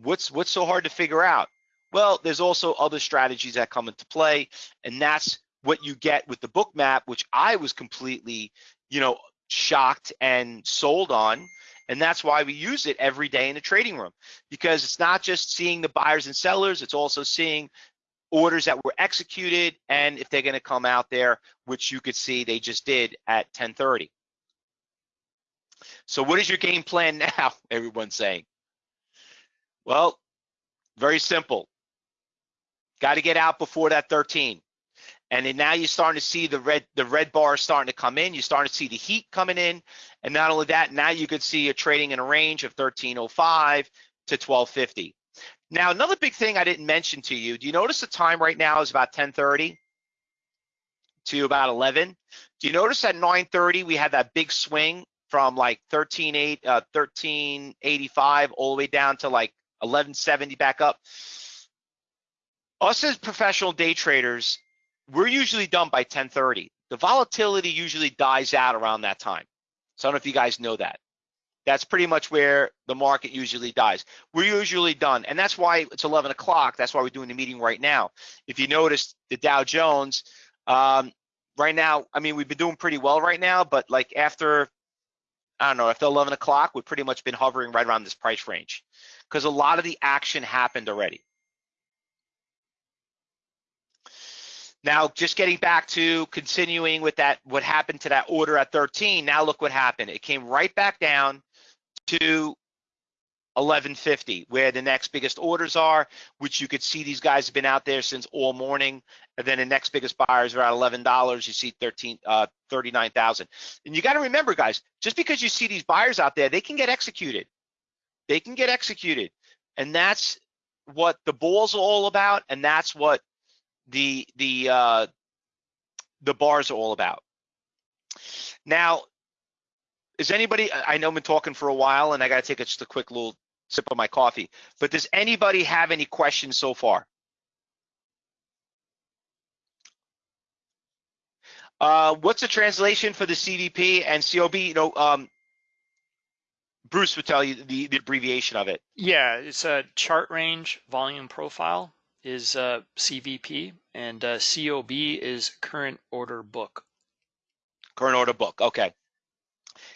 What's what's so hard to figure out? Well, there's also other strategies that come into play, and that's what you get with the Bookmap, which I was completely, you know, shocked and sold on. And that's why we use it every day in the trading room because it's not just seeing the buyers and sellers, it's also seeing orders that were executed and if they're going to come out there, which you could see they just did at 1030. So what is your game plan now? Everyone's saying. Well, very simple. Got to get out before that 13. And then now you're starting to see the red the red bar starting to come in. You're starting to see the heat coming in. And not only that, now you could see you're trading in a range of 1305 to 1250. Now, another big thing I didn't mention to you, do you notice the time right now is about 1030 to about 11? Do you notice at 930 we had that big swing from like 13.8, uh, 1385 all the way down to like 1170 back up? Us as professional day traders, we're usually done by 1030. The volatility usually dies out around that time. So I don't know if you guys know that. That's pretty much where the market usually dies. We're usually done. And that's why it's 11 o'clock. That's why we're doing the meeting right now. If you notice the Dow Jones, um, right now, I mean, we've been doing pretty well right now, but like after, I don't know, after 11 o'clock, we've pretty much been hovering right around this price range because a lot of the action happened already. Now, just getting back to continuing with that, what happened to that order at 13, now look what happened. It came right back down to 1150, where the next biggest orders are, which you could see these guys have been out there since all morning. And then the next biggest buyers are at $11. You see 13, uh, 39,000. And you got to remember, guys, just because you see these buyers out there, they can get executed. They can get executed. And that's what the ball's all about. And that's what the the uh, the bars are all about. Now, is anybody? I know I've been talking for a while, and I got to take just a quick little sip of my coffee. But does anybody have any questions so far? Uh, what's the translation for the CVP and COB? You know, um, Bruce would tell you the, the abbreviation of it. Yeah, it's a chart range volume profile is uh, CVP and uh, COB is current order book. Current order book. Okay.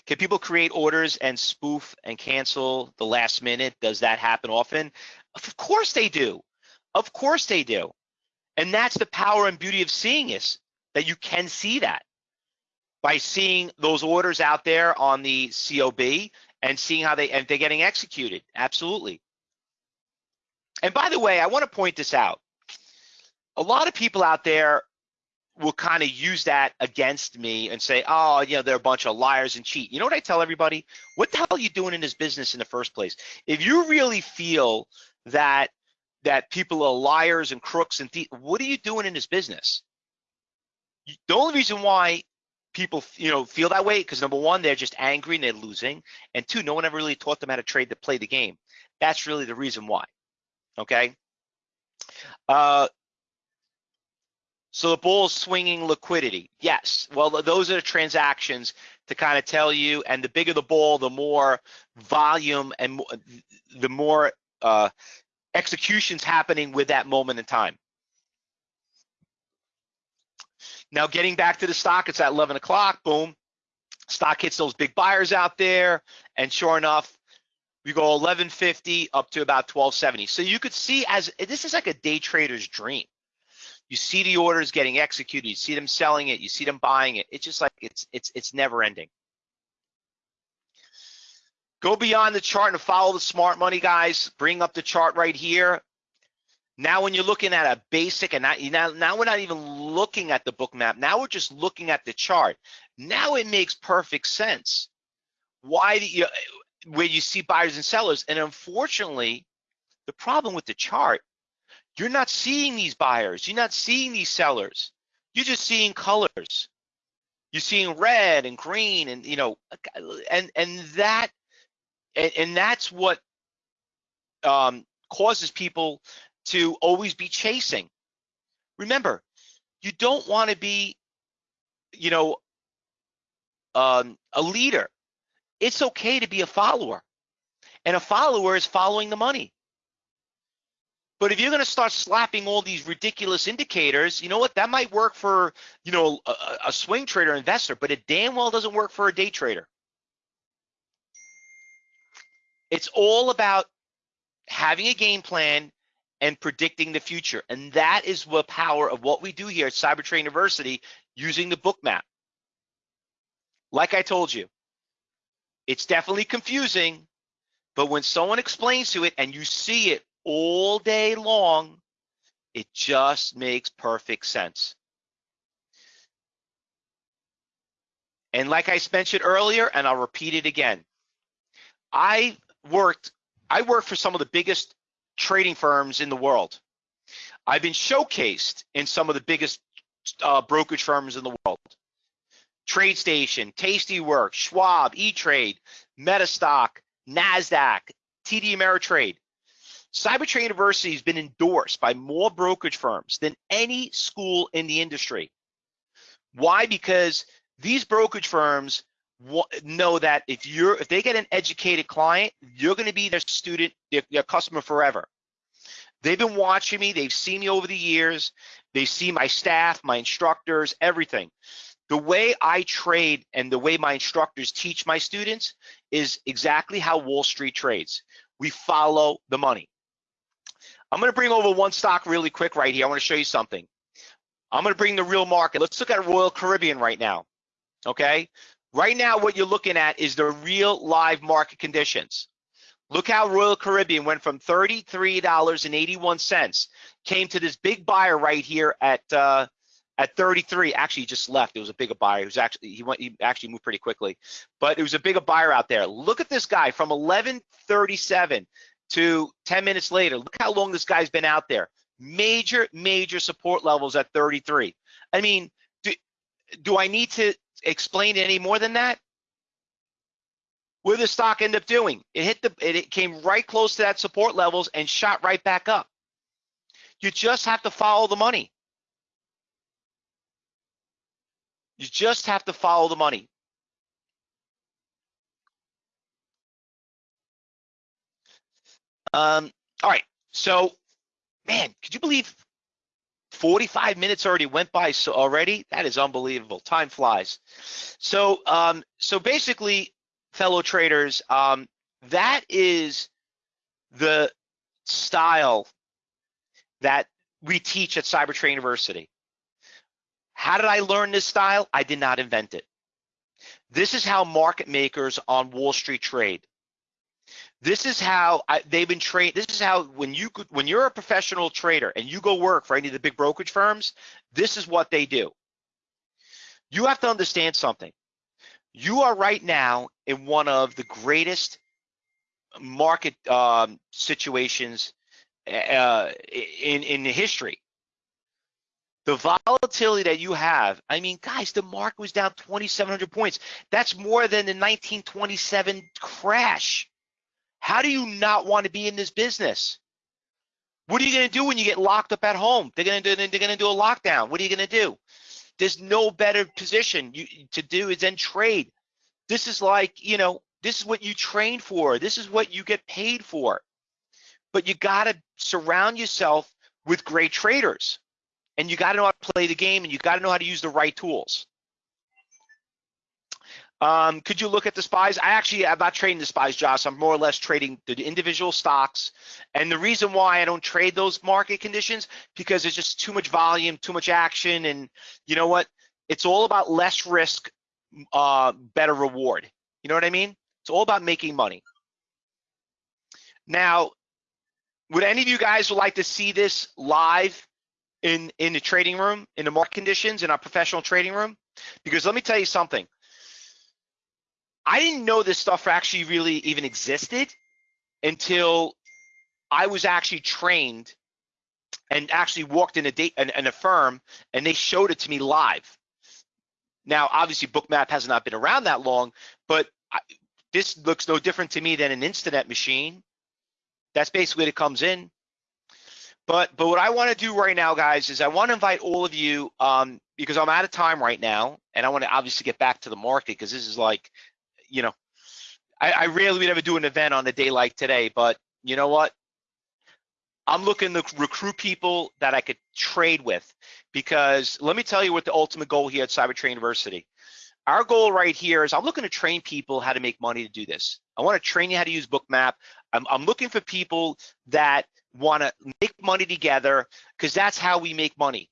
Can people create orders and spoof and cancel the last minute? Does that happen often? Of course they do. Of course they do. And that's the power and beauty of seeing this, that you can see that by seeing those orders out there on the COB and seeing how they and they're getting executed. Absolutely. And by the way, I want to point this out. A lot of people out there will kind of use that against me and say, oh, you know, they're a bunch of liars and cheat. You know what I tell everybody? What the hell are you doing in this business in the first place? If you really feel that that people are liars and crooks and thieves, what are you doing in this business? The only reason why people, you know, feel that way because number one, they're just angry and they're losing, and two, no one ever really taught them how to trade to play the game. That's really the reason why. Okay. Uh, So the bull is swinging liquidity. Yes. Well, those are the transactions to kind of tell you. And the bigger the bull, the more volume and the more uh, executions happening with that moment in time. Now, getting back to the stock, it's at 11 o'clock. Boom. Stock hits those big buyers out there. And sure enough, we go 1150 up to about 1270. So you could see as this is like a day trader's dream. You see the orders getting executed, you see them selling it, you see them buying it. It's just like it's it's it's never ending. Go beyond the chart and follow the smart money guys. Bring up the chart right here. Now, when you're looking at a basic, and not, now, now we're not even looking at the Bookmap. Now we're just looking at the chart. Now it makes perfect sense. Why do you, where you see buyers and sellers. And unfortunately, the problem with the chart, you're not seeing these buyers. You're not seeing these sellers. You're just seeing colors. You're seeing red and green and, you know, and, and that, and, and that's what um, causes people to always be chasing. Remember, you don't want to be, you know, um, a leader it's okay to be a follower. And a follower is following the money. But if you're going to start slapping all these ridiculous indicators, you know what? That might work for, you know, a, a swing trader investor, but it damn well doesn't work for a day trader. It's all about having a game plan and predicting the future. And that is the power of what we do here at Cyber Trading University using the Bookmap. Like I told you, it's definitely confusing, but when someone explains to it and you see it all day long, it just makes perfect sense. And like I mentioned earlier, and I'll repeat it again, I worked, I worked for some of the biggest trading firms in the world. I've been showcased in some of the biggest uh, brokerage firms in the world. TradeStation, Tastyworks, Schwab, E-Trade, Metastock, NASDAQ, TD Ameritrade. Cyber Trading University has been endorsed by more brokerage firms than any school in the industry. Why? Because these brokerage firms know that if you're if they get an educated client, you're going to be their student, their, their customer forever. They've been watching me. They've seen me over the years. They see my staff, my instructors, everything the way I trade and the way my instructors teach my students is exactly how Wall Street trades. We follow the money. I'm gonna bring over one stock really quick right here. I wanna show you something. I'm gonna bring the real market. Let's look at Royal Caribbean right now, okay? Right now, what you're looking at is the real live market conditions. Look how Royal Caribbean went from $33.81, came to this big buyer right here at uh, at 33, actually he just left. It was a bigger buyer. He was actually he went he actually moved pretty quickly, but it was a bigger buyer out there. Look at this guy from 11:37 to 10 minutes later. Look how long this guy's been out there. Major major support levels at 33. I mean, do, do I need to explain any more than that? Did the stock end up doing? It hit the it, it came right close to that support levels and shot right back up. You just have to follow the money. You just have to follow the money. Um, all right, so man, could you believe 45 minutes already went by so already? That is unbelievable. Time flies. So, um, so basically, fellow traders, um, that is the style that we teach at Cyber Trading University. How did I learn this style? I did not invent it. This is how market makers on Wall Street trade. This is how I, they've been trained. This is how when you when you're a professional trader and you go work for any of the big brokerage firms, this is what they do. You have to understand something. You are right now in one of the greatest market um, situations uh, in in history the volatility that you have. I mean, guys, the market was down 2,700 points. That's more than the 1927 crash. How do you not want to be in this business? What are you going to do when you get locked up at home? They're going to do, they're going to do a lockdown. What are you going to do? There's no better position you, to do is then trade. This is like, you know, this is what you train for. This is what you get paid for. But you got to surround yourself with great traders. And you got to know how to play the game and you got to know how to use the right tools. Um, could you look at the spies? I actually, I'm not trading the spies, Josh. I'm more or less trading the individual stocks. And the reason why I don't trade those market conditions, because there's just too much volume, too much action. And you know what? It's all about less risk, uh, better reward. You know what I mean? It's all about making money. Now, would any of you guys would like to see this live in, in the trading room, in the market conditions, in our professional trading room? Because let me tell you something. I didn't know this stuff actually really even existed until I was actually trained and actually walked in a date and, a firm and they showed it to me live. Now, obviously, Bookmap has not been around that long, but I, this looks no different to me than an Instinet machine. That's basically what it comes in. But but what I want to do right now, guys, is I want to invite all of you um, because I'm out of time right now, and I want to obviously get back to the market because this is like you know, I, I rarely would ever do an event on a day like today, but you know what? I'm looking to recruit people that I could trade with because let me tell you what the ultimate goal here at Cyber Trading University. Our goal right here is I'm looking to train people how to make money to do this. I want to train you how to use Bookmap. I'm, I'm looking for people that want to make money together because that's how we make money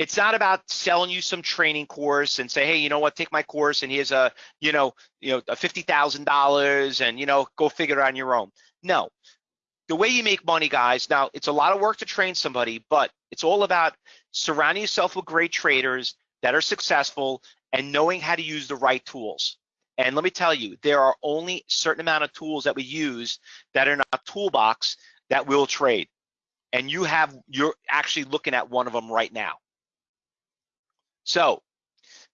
it's not about selling you some training course and say, hey, you know what, take my course and here's a, you know, you know, a fifty thousand dollars and you know, go figure it on your own. No, the way you make money, guys. Now it's a lot of work to train somebody, but it's all about surrounding yourself with great traders that are successful and knowing how to use the right tools. And let me tell you, there are only certain amount of tools that we use that are in our toolbox that will trade. And you have, you're actually looking at one of them right now. So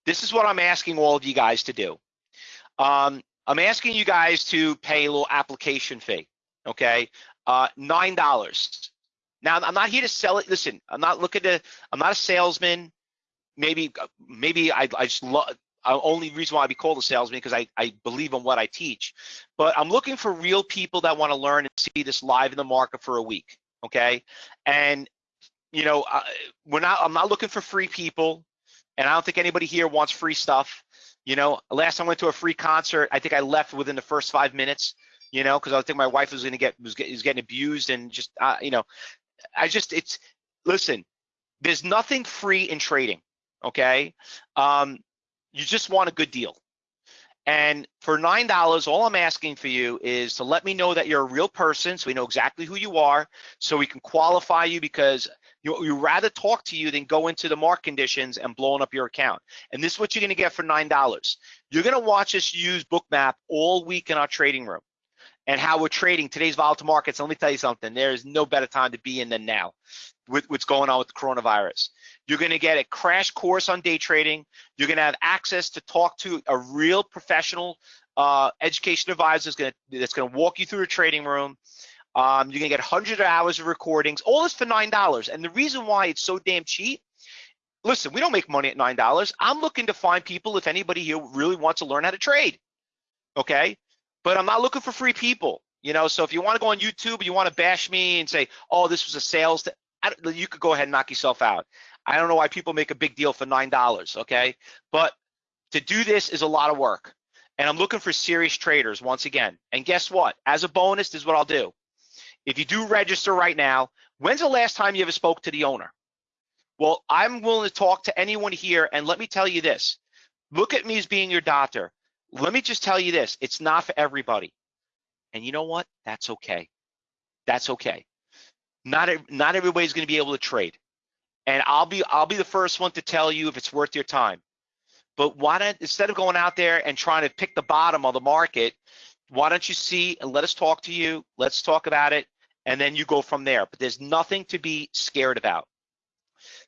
this is what I'm asking all of you guys to do. Um, I'm asking you guys to pay a little application fee, okay? Uh, $9. Now, I'm not here to sell it. Listen, I'm not looking to, I'm not a salesman. Maybe, maybe I, I just love, uh, only reason why I be called a salesman because I, I believe in what I teach. But I'm looking for real people that want to learn and see this live in the market for a week, okay? And you know, uh, we're not. I'm not looking for free people and I don't think anybody here wants free stuff. You know, last time I went to a free concert, I think I left within the first five minutes. You know, because I think my wife was going to get was, was getting abused and just uh, you know, I just it's listen. There's nothing free in trading. Okay, um, you just want a good deal. And for nine dollars, all I'm asking for you is to let me know that you're a real person, so we know exactly who you are, so we can qualify you because you, you rather talk to you than go into the market conditions and blowing up your account. And this is what you're gonna get for $9. You're gonna watch us use Bookmap all week in our trading room and how we're trading today's volatile markets. And Let me tell you something, there is no better time to be in than now with what's going on with the coronavirus. You're gonna get a crash course on day trading. You're gonna have access to talk to a real professional uh, education advisor that's gonna, that's gonna walk you through a trading room. Um, you're gonna get hundreds of hours of recordings, all this for nine dollars. And the reason why it's so damn cheap, listen, we don't make money at nine dollars. I'm looking to find people if anybody here really wants to learn how to trade. Okay, but I'm not looking for free people. You know, so if you want to go on YouTube, you want to bash me and say, "Oh, this was a sales," you could go ahead and knock yourself out. I don't know why people make a big deal for nine dollars. Okay, but to do this is a lot of work, and I'm looking for serious traders once again. And guess what? As a bonus, this is what I'll do. If you do register right now, when's the last time you ever spoke to the owner? Well, I'm willing to talk to anyone here, and let me tell you this. Look at me as being your doctor. Let me just tell you this. It's not for everybody. And you know what? That's okay. That's okay. Not, not everybody's going to be able to trade. And I'll be I'll be the first one to tell you if it's worth your time. But why don't instead of going out there and trying to pick the bottom of the market, why don't you see and let us talk to you? Let's talk about it and then you go from there. But there's nothing to be scared about.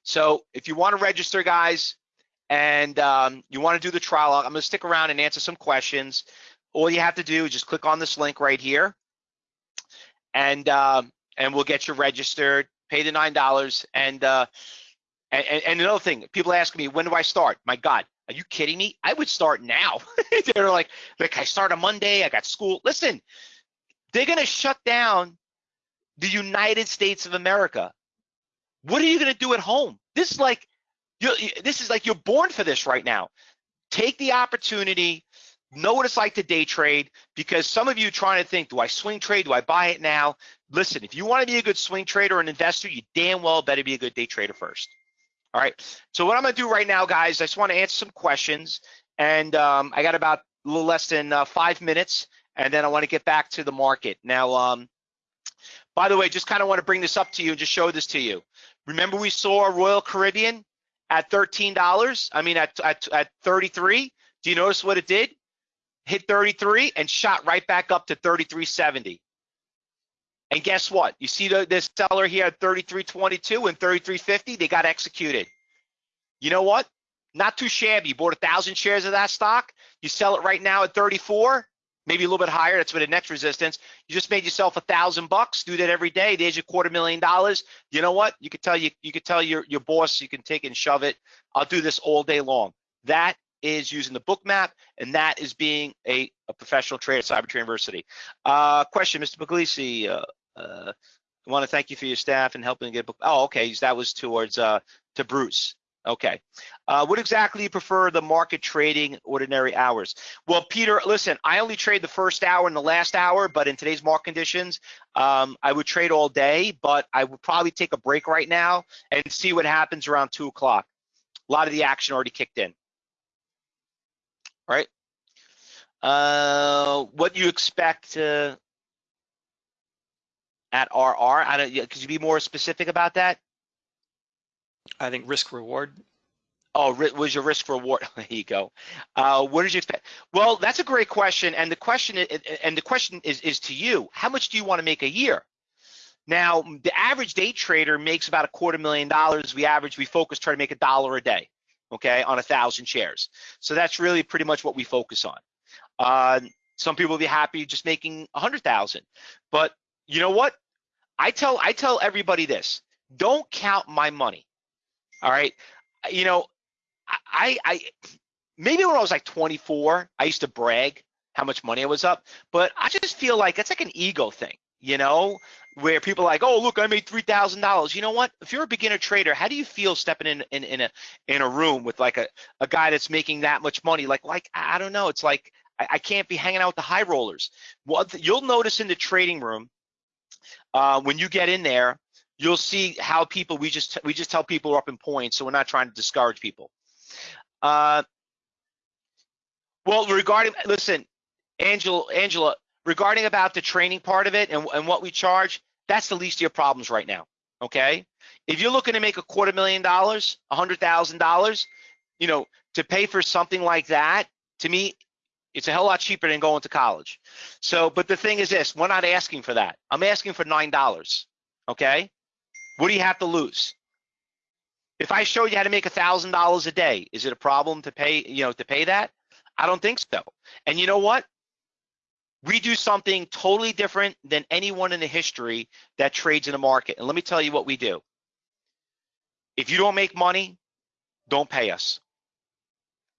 So if you want to register, guys, and um, you want to do the trial, I'm going to stick around and answer some questions. All you have to do is just click on this link right here, and um, and we'll get you registered. Pay the nine dollars, and uh, and, and another thing, people ask me, when do I start? My God, are you kidding me? I would start now. They're like, like I start on Monday. I got school. Listen, they're gonna shut down the United States of America. What are you gonna do at home? This is like, you this is like you're born for this right now. Take the opportunity know what it's like to day trade because some of you trying to think, do I swing trade? Do I buy it now? Listen, if you want to be a good swing trader or an investor, you damn well better be a good day trader first. All right. So what I'm going to do right now, guys, I just want to answer some questions. And um, I got about a little less than uh, five minutes. And then I want to get back to the market. Now, um, by the way, just kind of want to bring this up to you and just show this to you. Remember we saw Royal Caribbean at $13? I mean, at, at, at 33? Do you notice what it did? Hit 33 and shot right back up to 33.70. And guess what? You see the, this seller here at 33.22 and 33.50, they got executed. You know what? Not too shabby. You bought a thousand shares of that stock. You sell it right now at 34, maybe a little bit higher. That's for the next resistance. You just made yourself a thousand bucks. Do that every day. There's your quarter million dollars. You know what? You could tell you you could tell your your boss you can take and shove it. I'll do this all day long. That is using the Bookmap, and that is being a, a professional trader at Cyber University. Uh, question, Mr. Puglisi. Uh, uh, I want to thank you for your staff and helping get book. Oh, okay, that was towards uh, to Bruce. Okay. Uh, what exactly you prefer the market trading ordinary hours? Well, Peter, listen, I only trade the first hour and the last hour, but in today's market conditions, um, I would trade all day, but I would probably take a break right now and see what happens around two o'clock. A lot of the action already kicked in right? Uh, what you expect uh, at RR? I don't. Could you be more specific about that? I think risk reward. Oh, was your risk reward? there you go. Uh, what did you expect? Well, that's a great question, and the question and the question is is to you. How much do you want to make a year? Now, the average day trader makes about a quarter million dollars. We average, we focus, try to make a dollar a day okay, on a thousand shares. So that's really pretty much what we focus on. Uh, some people will be happy just making a hundred thousand, but you know what? I tell I tell everybody this: don't count my money. All right, you know, I I maybe when I was like 24, I used to brag how much money I was up, but I just feel like it's like an ego thing, you know where people are like, oh, look, I made three thousand dollars. You know what? If you're a beginner trader, how do you feel stepping in in, in a in a room with like a, a guy that's making that much money? Like, like I don't know. It's like I, I can't be hanging out with the high rollers. What you'll notice in the trading room uh, when you get in there, you'll see how people we just we just tell people are up in points, so we're not trying to discourage people. Uh, well, regarding listen, Angela, Angela, regarding about the training part of it and, and what we charge, that's the least of your problems right now. Okay. If you're looking to make a quarter million dollars, a hundred thousand dollars, you know, to pay for something like that, to me, it's a hell lot cheaper than going to college. So, but the thing is this, we're not asking for that. I'm asking for nine dollars. Okay. What do you have to lose? If I show you how to make a thousand dollars a day, is it a problem to pay, you know, to pay that? I don't think so. And you know what? We do something totally different than anyone in the history that trades in the market. And let me tell you what we do. If you don't make money, don't pay us.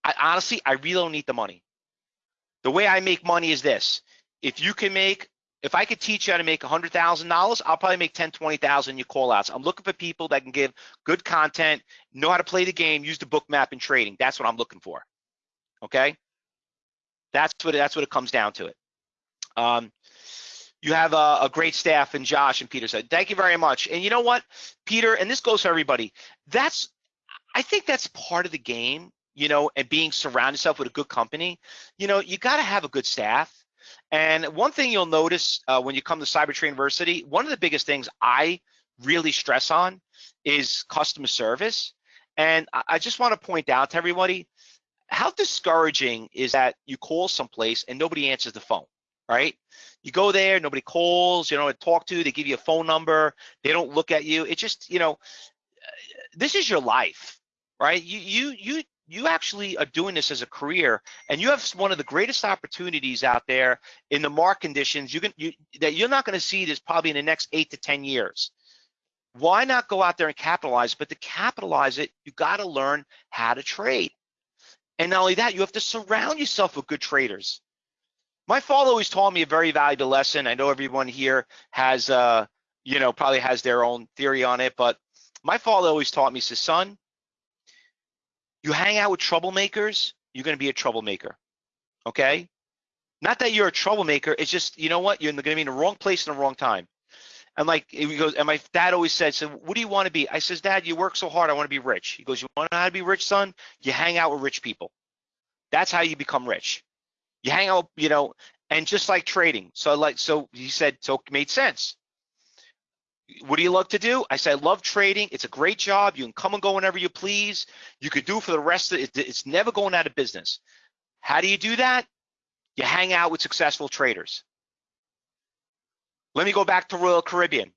I, honestly, I really don't need the money. The way I make money is this. If you can make, if I could teach you how to make $100,000, I'll probably make 10, 20,000 you call outs. I'm looking for people that can give good content, know how to play the game, use the Bookmap in trading. That's what I'm looking for. Okay? That's what that's what it comes down to it. Um, you have a, a, great staff and Josh and Peter said, thank you very much. And you know what, Peter, and this goes for everybody, that's, I think that's part of the game, you know, and being surround yourself with a good company, you know, you got to have a good staff. And one thing you'll notice uh, when you come to Cyber University, one of the biggest things I really stress on is customer service. And I just want to point out to everybody, how discouraging is that you call someplace and nobody answers the phone right? You go there, nobody calls, you know, talk to, they give you a phone number, they don't look at you. It just, you know, this is your life, right? You you you you actually are doing this as a career and you have one of the greatest opportunities out there in the market conditions you can you that you're not going to see this probably in the next eight to ten years why not go out there and capitalize but to capitalize it you got to learn how to trade and not only that you have to surround yourself with good traders my father always taught me a very valuable lesson i know everyone here has uh you know probably has their own theory on it but my father always taught me says son you hang out with troublemakers, you're going to be a troublemaker. Okay? Not that you're a troublemaker, it's just, you know what? You're going to be in the wrong place in the wrong time. And like he goes, and my dad always said, so what do you want to be? I says, Dad, you work so hard, I want to be rich. He goes, You want to know how to be rich, son? You hang out with rich people. That's how you become rich. You hang out, you know, and just like trading. So like so he said, so it made sense what do you love to do? I said, I love trading. It's a great job. You can come and go whenever you please. You could do for the rest of it. It's never going out of business. How do you do that? You hang out with successful traders. Let me go back to Royal Caribbean.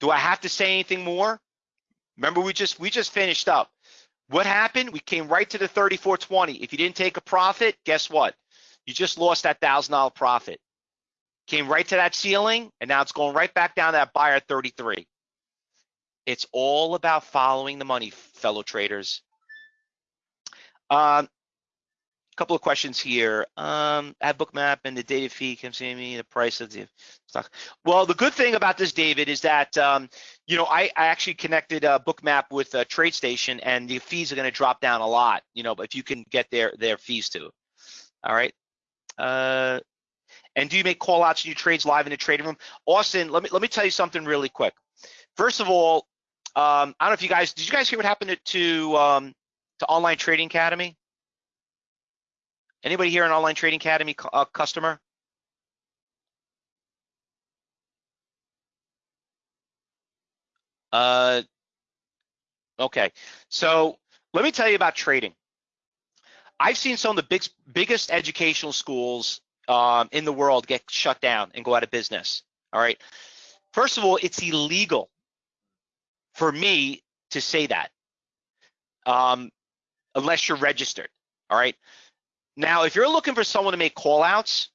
Do I have to say anything more? Remember, we just we just finished up. What happened? We came right to the 34.20. If you didn't take a profit, guess what? You just lost that thousand dollar profit came right to that ceiling, and now it's going right back down to that buyer 33. It's all about following the money, fellow traders. Um, couple of questions here. Um, have bookmap and the data fee comes to me, the price of the stock. Well, the good thing about this, David, is that um, you know I, I actually connected a bookmap with a TradeStation, and the fees are going to drop down a lot. You know, if you can get their their fees to. All right. Uh, and do you make call outs and you trades live in the trading room? Austin, let me let me tell you something really quick. First of all, um, I don't know if you guys did you guys hear what happened to um, to Online Trading Academy? Anybody here an Online Trading Academy uh, customer? Uh, okay, so let me tell you about trading. I've seen some of the big, biggest educational schools um, in the world get shut down and go out of business. All right. First of all, it's illegal for me to say that um, unless you're registered. All right. Now, if you're looking for someone to make call outs,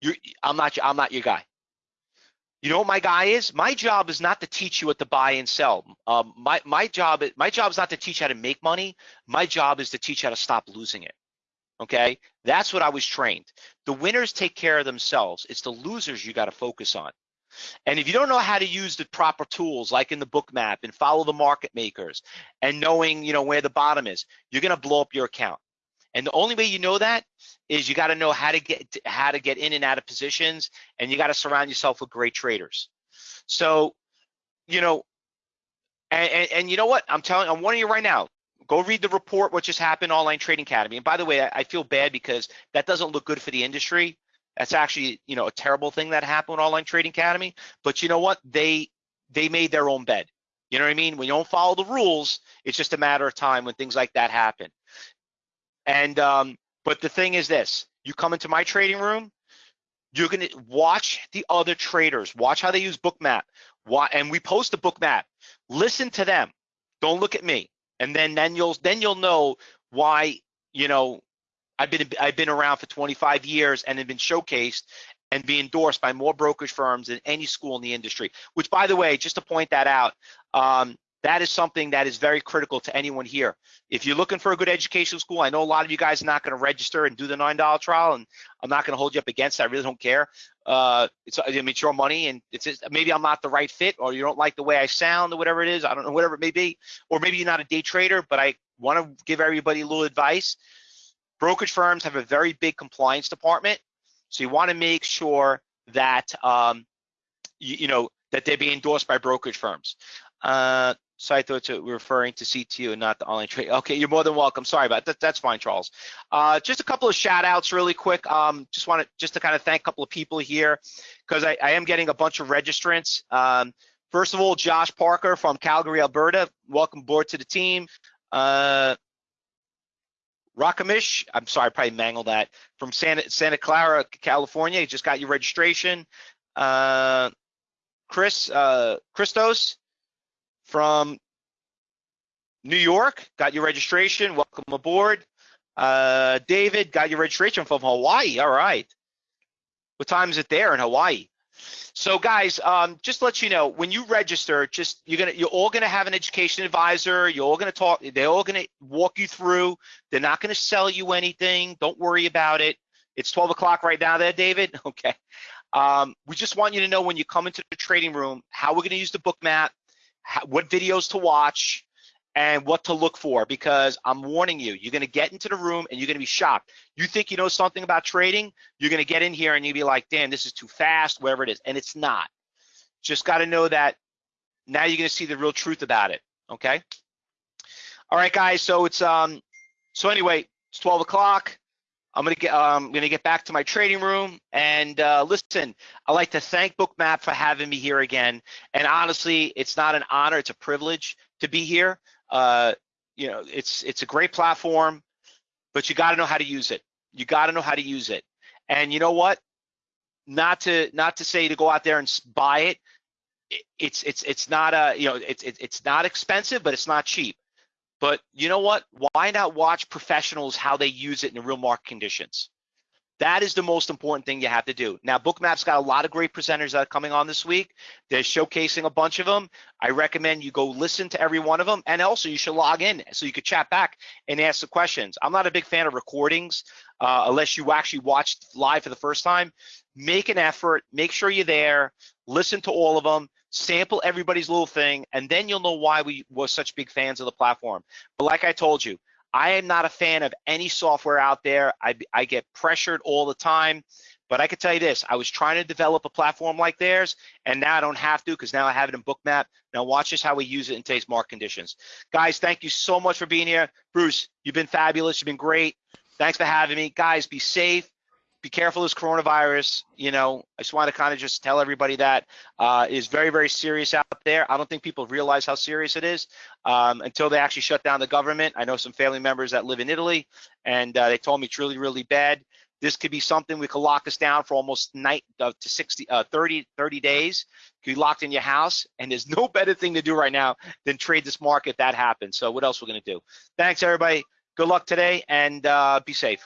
you're, I'm not I'm not your guy. You know what my guy is? My job is not to teach you what to buy and sell. Um, my my job my job is not to teach you how to make money. My job is to teach how to stop losing it okay? That's what I was trained. The winners take care of themselves. It's the losers you got to focus on. And if you don't know how to use the proper tools, like in the Bookmap and follow the market makers and knowing, you know, where the bottom is, you're going to blow up your account. And the only way you know that is you got to know how to get how to get in and out of positions, and you got to surround yourself with great traders. So, you know, and, and, and you know what? I'm telling, I'm warning you right now. Go read the report, what just happened, Online Trading Academy. And by the way, I, I feel bad because that doesn't look good for the industry. That's actually, you know, a terrible thing that happened with Online Trading Academy. But you know what? They they made their own bed. You know what I mean? When you don't follow the rules, it's just a matter of time when things like that happen. And um, but the thing is this: you come into my trading room, you're gonna watch the other traders, watch how they use Bookmap, and we post a Bookmap. Listen to them. Don't look at me and then then you'll then you'll know why you know I've been I've been around for 25 years and have been showcased and be endorsed by more brokerage firms than any school in the industry. Which, by the way, just to point that out, um, that is something that is very critical to anyone here. If you're looking for a good educational school, I know a lot of you guys are not going to register and do the $9 trial, and I'm not going to hold you up against it. I really don't care. Uh, it's, I mean, it's your money, and it's just, maybe I'm not the right fit, or you don't like the way I sound, or whatever it is. I don't know, whatever it may be. Or maybe you're not a day trader, but I want to give everybody a little advice. Brokerage firms have a very big compliance department, so you want to make sure that um, you, you know that they're being endorsed by brokerage firms. Uh, so I thought you were referring to CTU and not the online trade. Okay, you're more than welcome. Sorry about that. That's fine, Charles. Uh, just a couple of shout outs really quick. Um, just want to just to kind of thank a couple of people here because I, I, am getting a bunch of registrants. Um, first of all, Josh Parker from Calgary, Alberta. Welcome aboard to the team. Uh, Rakamish, I'm sorry, I probably mangled that, from Santa, Santa Clara, California. You just got your registration. Uh, Chris uh, Christos from New York, got your registration. Welcome aboard. Uh, David, got your registration from Hawaii. All right. What time is it there in Hawaii? So guys, um, just let you know, when you register, just you're gonna you're all gonna have an education advisor. You're all gonna talk. They're all gonna walk you through. They're not gonna sell you anything. Don't worry about it. It's 12 o'clock right now, there, David. Okay. Um, we just want you to know when you come into the trading room how we're gonna use the Bookmap, how, what videos to watch, and what to look for because I'm warning you, you're going to get into the room and you're going to be shocked. You think you know something about trading, you're going to get in here and you'll be like, damn, this is too fast, whatever it is. And it's not. Just got to know that now you're going to see the real truth about it. Okay. All right, guys. So it's, um, so anyway, it's 12 o'clock. I'm gonna get um, I'm gonna get back to my trading room and uh, listen. I'd like to thank Bookmap for having me here again. And honestly, it's not an honor; it's a privilege to be here. Uh, you know, it's it's a great platform, but you got to know how to use it. You got to know how to use it. And you know what? Not to not to say to go out there and buy it. It's it's it's not a you know it's it's not expensive, but it's not cheap. But you know what? Why not watch professionals how they use it in real market conditions? That is the most important thing you have to do. Now, Bookmap's got a lot of great presenters that are coming on this week. They're showcasing a bunch of them. I recommend you go listen to every one of them. And also, you should log in so you could chat back and ask the questions. I'm not a big fan of recordings uh, unless you actually watched live for the first time. Make an effort, make sure you're there, listen to all of them, sample everybody's little thing, and then you'll know why we were such big fans of the platform. But like I told you, I am not a fan of any software out there. I, I get pressured all the time. But I can tell you this, I was trying to develop a platform like theirs, and now I don't have to because now I have it in Bookmap. Now watch just how we use it in today's market conditions. Guys, thank you so much for being here. Bruce, you've been fabulous. You've been great. Thanks for having me. Guys, be safe be careful this coronavirus. You know, I just want to kind of just tell everybody that uh, is very, very serious out there. I don't think people realize how serious it is um, until they actually shut down the government. I know some family members that live in Italy, and uh, they told me it's really, really bad. This could be something we could lock us down for almost night uh, to 60, uh, 30, 30 days. Could be locked in your house, and there's no better thing to do right now than trade this market that happens. So what else we're going to do? Thanks, everybody. Good luck today, and uh, be safe.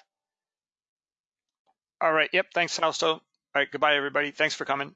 All right. Yep. Thanks, Fausto. All right. Goodbye, everybody. Thanks for coming.